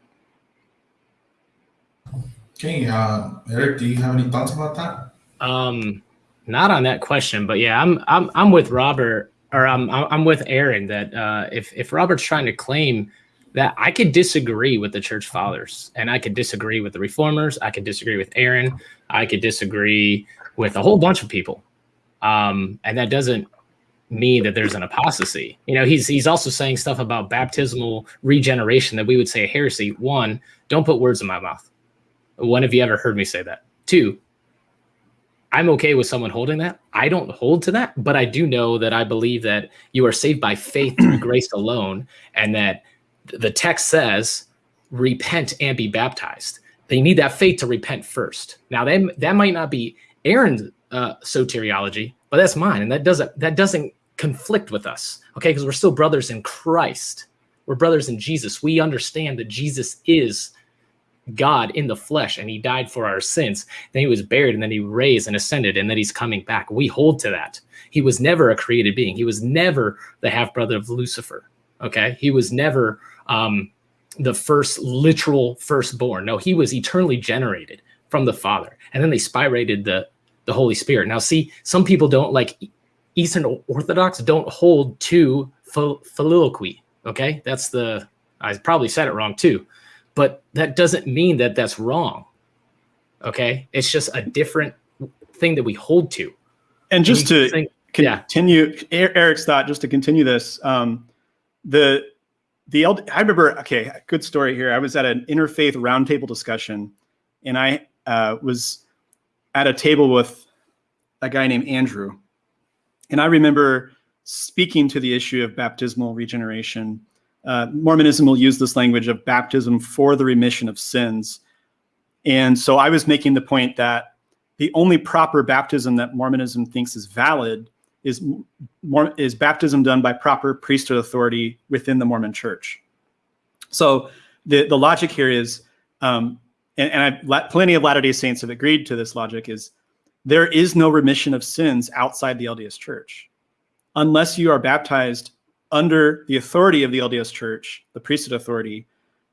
Okay, uh, Eric, do you have any thoughts about that? Um, not on that question, but yeah, I'm I'm I'm with Robert or I'm I'm with Aaron that uh, if if Robert's trying to claim that I could disagree with the church fathers and I could disagree with the reformers, I could disagree with Aaron, I could disagree with a whole bunch of people, um, and that doesn't mean that there's an apostasy. You know, he's he's also saying stuff about baptismal regeneration that we would say a heresy. One, don't put words in my mouth. When have you ever heard me say that? Two, I'm okay with someone holding that. I don't hold to that, but I do know that I believe that you are saved by faith through (clears throat) grace alone, and that the text says, repent and be baptized. They need that faith to repent first. Now, that, that might not be Aaron's uh, soteriology, but that's mine, and that doesn't that doesn't conflict with us, okay? Because we're still brothers in Christ. We're brothers in Jesus. We understand that Jesus is God in the flesh and he died for our sins. Then he was buried and then he raised and ascended and then he's coming back. We hold to that. He was never a created being. He was never the half brother of Lucifer. Okay. He was never um, the first literal firstborn. No, he was eternally generated from the Father. And then they spirated the, the Holy Spirit. Now, see, some people don't like Eastern Orthodox don't hold to filioque. Okay. That's the, I probably said it wrong too but that doesn't mean that that's wrong. Okay, it's just a different thing that we hold to. And just to think, continue yeah. Eric's thought, just to continue this, um, the the I remember. Okay, good story here. I was at an interfaith roundtable discussion, and I uh, was at a table with a guy named Andrew, and I remember speaking to the issue of baptismal regeneration uh, Mormonism will use this language of baptism for the remission of sins. And so I was making the point that the only proper baptism that Mormonism thinks is valid is, is baptism done by proper priesthood authority within the Mormon church. So the, the logic here is, um, and, and I've, plenty of Latter-day Saints have agreed to this logic, is there is no remission of sins outside the LDS church. Unless you are baptized under the authority of the LDS Church, the priesthood authority,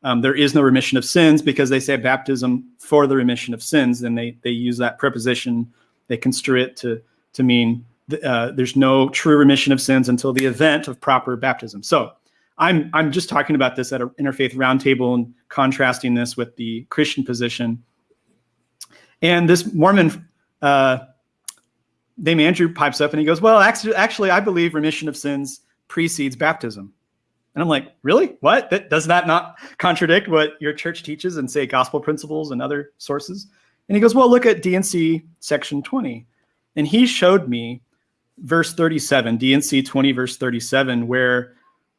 um, there is no remission of sins because they say baptism for the remission of sins. And they they use that preposition, they construe it to to mean uh, there's no true remission of sins until the event of proper baptism. So I'm I'm just talking about this at an interfaith roundtable and contrasting this with the Christian position. And this Mormon uh, named Andrew pipes up and he goes, "Well, actually, actually, I believe remission of sins precedes baptism. And I'm like, really? What? That, does that not contradict what your church teaches and say gospel principles and other sources? And he goes, well, look at D&C section 20. And he showed me verse 37, D&C 20, verse 37, where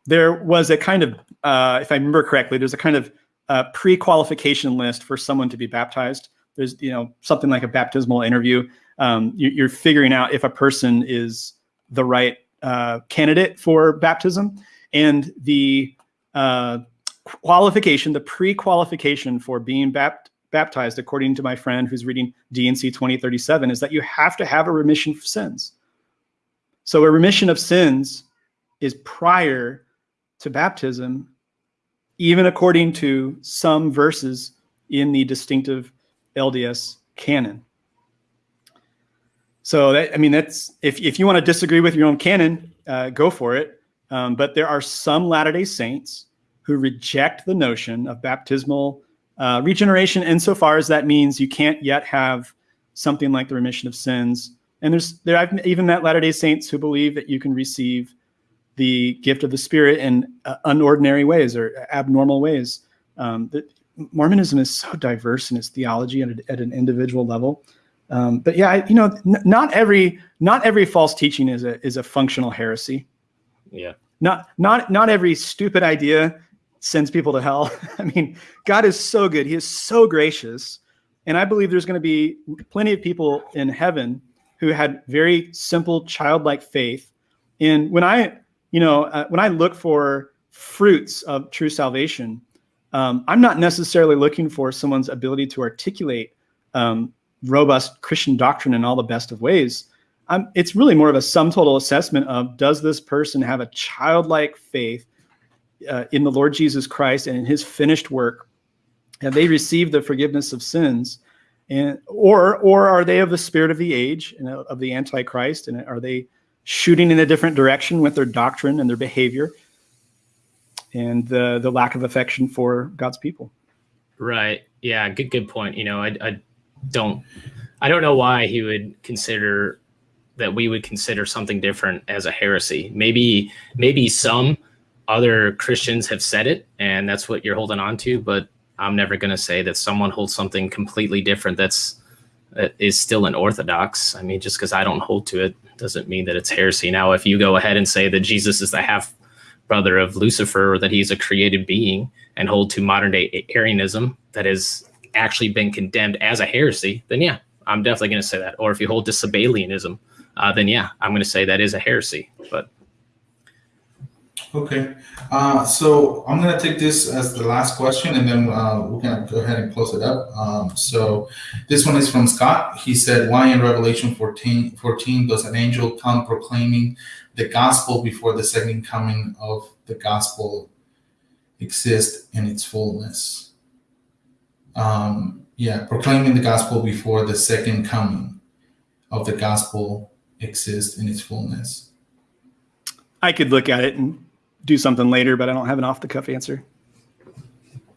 there was a kind of, uh, if I remember correctly, there's a kind of uh, pre-qualification list for someone to be baptized. There's, you know, something like a baptismal interview. Um, you, you're figuring out if a person is the right uh, candidate for baptism, and the uh, qualification, the pre-qualification for being bapt baptized, according to my friend who's reading D&C 2037, is that you have to have a remission of sins. So a remission of sins is prior to baptism, even according to some verses in the distinctive LDS canon. So that, I mean, that's if, if you want to disagree with your own canon, uh, go for it. Um, but there are some Latter-day Saints who reject the notion of baptismal uh, regeneration insofar as that means you can't yet have something like the remission of sins. And there's there I've even met Latter-day Saints who believe that you can receive the gift of the Spirit in uh, unordinary ways or abnormal ways. Um, Mormonism is so diverse in its theology at, a, at an individual level um, but yeah, I, you know, not every not every false teaching is a is a functional heresy. Yeah. Not not not every stupid idea sends people to hell. (laughs) I mean, God is so good. He is so gracious. And I believe there's going to be plenty of people in heaven who had very simple childlike faith. And when I, you know, uh, when I look for fruits of true salvation, um, I'm not necessarily looking for someone's ability to articulate um, robust Christian doctrine in all the best of ways. I'm, it's really more of a sum total assessment of does this person have a childlike faith uh, in the Lord Jesus Christ and in his finished work? Have they received the forgiveness of sins? And, or, or are they of the spirit of the age and of the Antichrist? And are they shooting in a different direction with their doctrine and their behavior and the, the lack of affection for God's people? Right. Yeah. Good, good point. You know, I, I don't, I don't know why he would consider that we would consider something different as a heresy. Maybe, maybe some other Christians have said it and that's what you're holding on to, but I'm never going to say that someone holds something completely different that's that is still an orthodox. I mean, just because I don't hold to it doesn't mean that it's heresy. Now, if you go ahead and say that Jesus is the half brother of Lucifer or that he's a created being and hold to modern day Arianism that has actually been condemned as a heresy, then yeah, I'm definitely going to say that. Or if you hold to Sabellianism, uh, then yeah, I'm going to say that is a heresy. But Okay, uh, so I'm gonna take this as the last question, and then uh, we're gonna go ahead and close it up. Um, so this one is from Scott. He said, "Why in Revelation 14, 14 does an angel come proclaiming the gospel before the second coming of the gospel exist in its fullness?" Um, yeah, proclaiming the gospel before the second coming of the gospel exists in its fullness. I could look at it and do something later, but I don't have an off the cuff answer.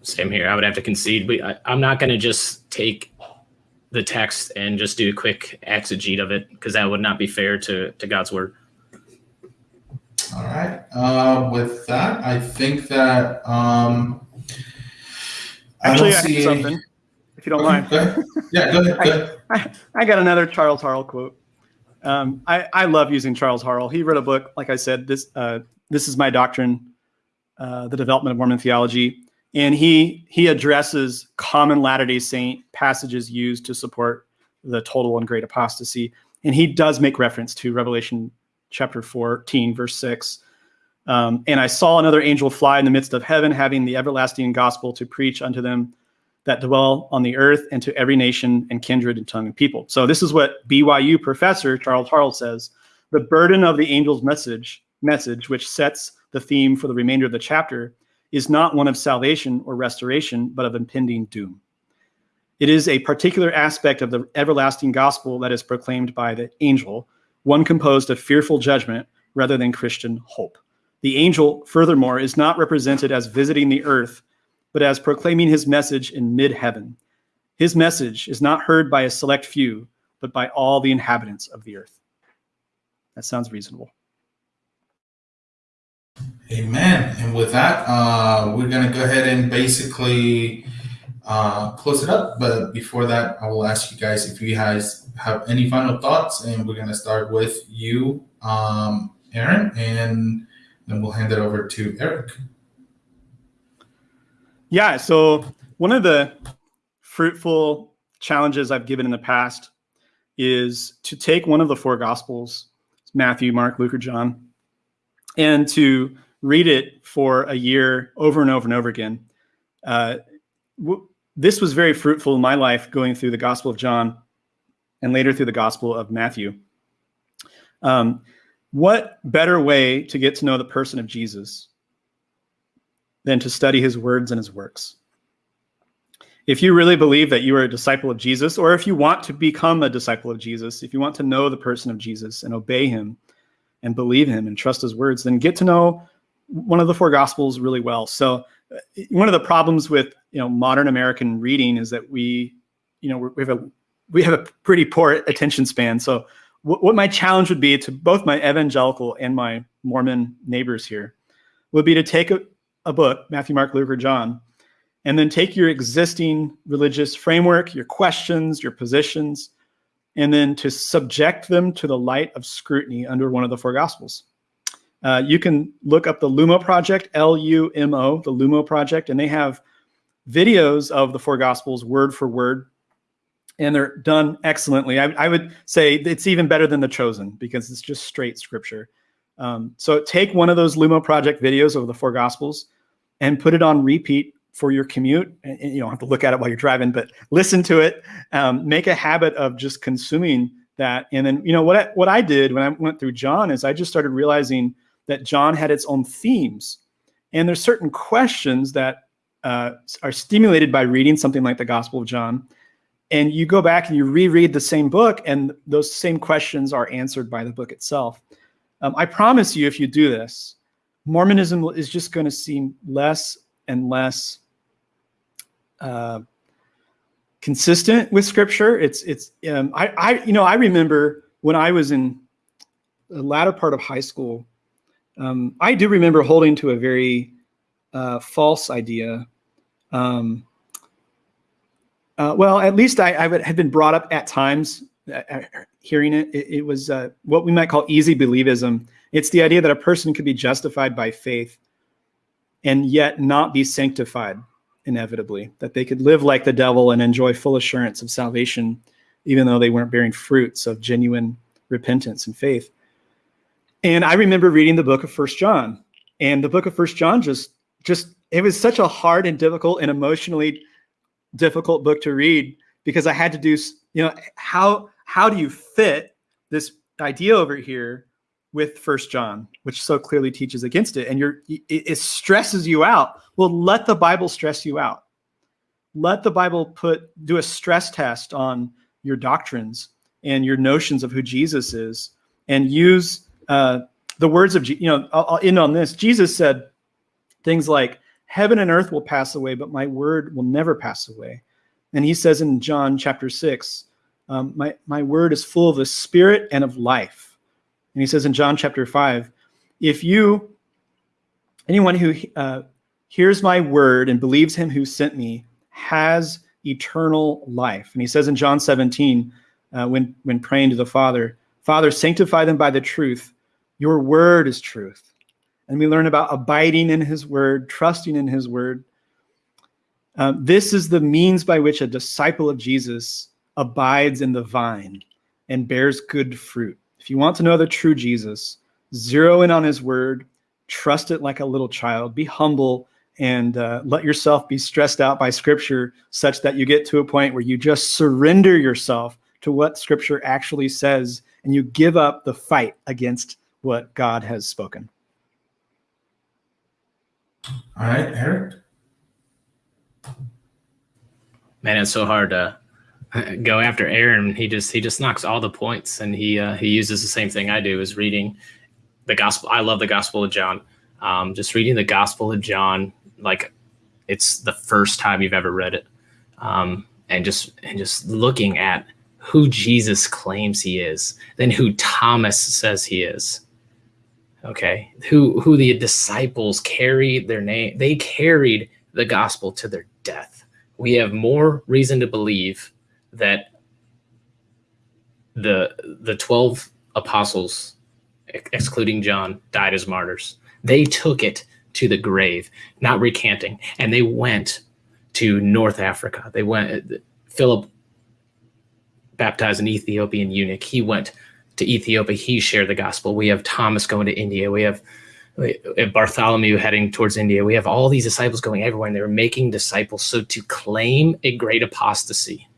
Same here. I would have to concede. But I, I'm not going to just take the text and just do a quick exegete of it because that would not be fair to, to God's word. All right. Uh, with that, I think that um, actually I, I have something. If you don't okay, mind. Go. Yeah, go ahead. Go ahead. I, I, got another Charles Harrell quote. Um, I, I love using Charles Harrell. He wrote a book, like I said, this uh, this is my doctrine, uh, the development of Mormon theology, and he he addresses common Latter Day Saint passages used to support the total and great apostasy, and he does make reference to Revelation chapter 14, verse six. Um, and I saw another angel fly in the midst of heaven, having the everlasting gospel to preach unto them that dwell on the earth and to every nation and kindred and tongue and people. So this is what BYU professor Charles Harrell says. The burden of the angel's message message, which sets the theme for the remainder of the chapter, is not one of salvation or restoration, but of impending doom. It is a particular aspect of the everlasting gospel that is proclaimed by the angel, one composed of fearful judgment rather than Christian hope. The angel, furthermore, is not represented as visiting the earth, but as proclaiming his message in mid heaven. His message is not heard by a select few, but by all the inhabitants of the earth. That sounds reasonable. Amen. And with that, uh, we're going to go ahead and basically uh, close it up. But before that, I will ask you guys if you guys have any final thoughts. And we're going to start with you, um, Aaron, and then we'll hand it over to Eric. Yeah. So, one of the fruitful challenges I've given in the past is to take one of the four gospels Matthew, Mark, Luke, or John and to read it for a year over and over and over again. Uh, this was very fruitful in my life going through the Gospel of John and later through the Gospel of Matthew. Um, what better way to get to know the person of Jesus than to study his words and his works? If you really believe that you are a disciple of Jesus, or if you want to become a disciple of Jesus, if you want to know the person of Jesus and obey him, and believe him and trust his words, then get to know one of the four gospels really well. So uh, one of the problems with you know modern American reading is that we you know we have a we have a pretty poor attention span. So what, what my challenge would be to both my evangelical and my Mormon neighbors here would be to take a, a book, Matthew, Mark, Luke, or John, and then take your existing religious framework, your questions, your positions, and then to subject them to the light of scrutiny under one of the four gospels. Uh, you can look up the Lumo Project, L U M O, the Lumo Project, and they have videos of the four gospels word for word, and they're done excellently. I, I would say it's even better than The Chosen because it's just straight scripture. Um, so take one of those Lumo Project videos of the four Gospels and put it on repeat for your commute. And, and you don't have to look at it while you're driving, but listen to it. Um, make a habit of just consuming that. And then, you know, what I, what I did when I went through John is I just started realizing that John had its own themes. And there's certain questions that uh, are stimulated by reading something like the Gospel of John. And you go back and you reread the same book, and those same questions are answered by the book itself. Um, I promise you, if you do this, Mormonism is just going to seem less and less uh, consistent with Scripture. It's it's um, I I you know I remember when I was in the latter part of high school, um, I do remember holding to a very uh, false idea. Um, uh, well, at least I, I had been brought up at times uh, uh, hearing it. It, it was uh, what we might call easy believism. It's the idea that a person could be justified by faith and yet not be sanctified inevitably, that they could live like the devil and enjoy full assurance of salvation, even though they weren't bearing fruits of genuine repentance and faith. And I remember reading the book of First John, and the book of First John just just it was such a hard and difficult and emotionally difficult book to read because I had to do you know how how do you fit this idea over here with First John, which so clearly teaches against it, and you're it, it stresses you out. Well, let the Bible stress you out. Let the Bible put do a stress test on your doctrines and your notions of who Jesus is, and use uh, the words of, you know, I'll, I'll end on this. Jesus said things like, heaven and earth will pass away, but my word will never pass away. And he says in John chapter six, um, my, my word is full of the spirit and of life. And he says in John chapter five, if you, anyone who uh, hears my word and believes him who sent me has eternal life. And he says in John 17, uh, when, when praying to the Father, Father, sanctify them by the truth. Your word is truth. And we learn about abiding in his word, trusting in his word. Uh, this is the means by which a disciple of Jesus abides in the vine and bears good fruit. If you want to know the true Jesus, zero in on his word, trust it like a little child, be humble, and uh, let yourself be stressed out by scripture such that you get to a point where you just surrender yourself to what scripture actually says and you give up the fight against what God has spoken. All right, Eric. Man, it's so hard to (laughs) go after Aaron. He just he just knocks all the points, and he uh, he uses the same thing I do is reading the gospel. I love the Gospel of John. Um, just reading the Gospel of John, like it's the first time you've ever read it, um, and just and just looking at who Jesus claims he is than who Thomas says he is. Okay, who who the disciples carried their name, they carried the gospel to their death. We have more reason to believe that the the 12 apostles excluding John died as martyrs. They took it to the grave, not recanting, and they went to North Africa. They went Philip baptized an Ethiopian eunuch. He went to Ethiopia. He shared the gospel. We have Thomas going to India. We have, Bartholomew heading towards India. We have all these disciples going everywhere, and they were making disciples. So to claim a great apostasy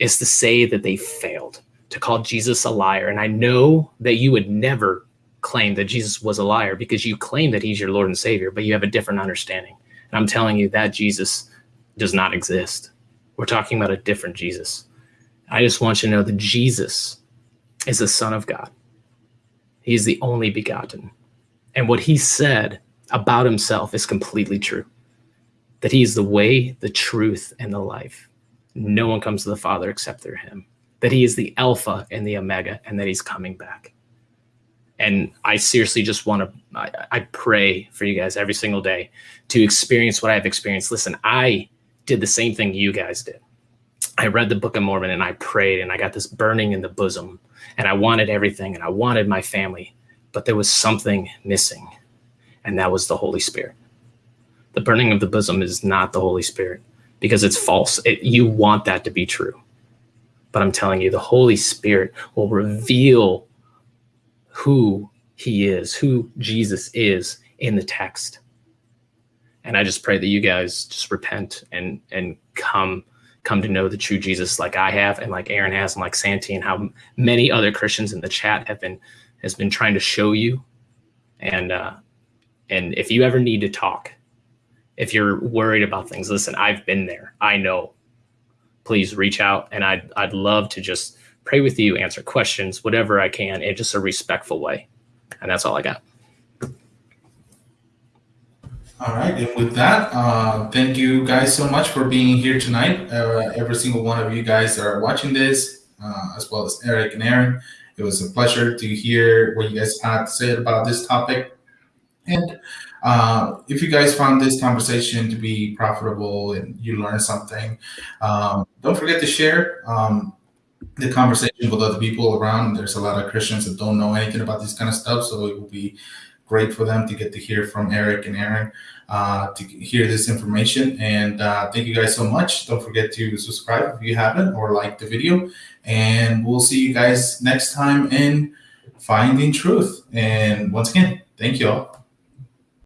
is to say that they failed, to call Jesus a liar. And I know that you would never claim that Jesus was a liar because you claim that he's your Lord and Savior, but you have a different understanding. And I'm telling you that Jesus does not exist. We're talking about a different Jesus. I just want you to know that Jesus is the Son of God. He is the only begotten. And what he said about himself is completely true that he is the way, the truth, and the life. No one comes to the Father except through him. That he is the Alpha and the Omega, and that he's coming back. And I seriously just want to, I, I pray for you guys every single day to experience what I've experienced. Listen, I did the same thing you guys did. I read the Book of Mormon and I prayed and I got this burning in the bosom and I wanted everything and I wanted my family, but there was something missing, and that was the Holy Spirit. The burning of the bosom is not the Holy Spirit because it's false. It, you want that to be true. But I'm telling you, the Holy Spirit will reveal who he is, who Jesus is in the text. And I just pray that you guys just repent and and come come to know the true Jesus like I have and like Aaron has and like Santi and how many other Christians in the chat have been has been trying to show you. And uh and if you ever need to talk, if you're worried about things, listen, I've been there. I know. Please reach out and I'd I'd love to just pray with you, answer questions, whatever I can in just a respectful way. And that's all I got. All right, and with that, uh, thank you guys so much for being here tonight. Uh, every single one of you guys that are watching this, uh, as well as Eric and Aaron, it was a pleasure to hear what you guys had to say about this topic. And uh, if you guys found this conversation to be profitable and you learned something, um, don't forget to share um, the conversation with other people around. There's a lot of Christians that don't know anything about this kind of stuff, so it will be great for them to get to hear from Eric and Aaron uh, to hear this information. And uh, thank you guys so much. Don't forget to subscribe if you haven't or like the video. And we'll see you guys next time in Finding Truth. And once again, thank you all.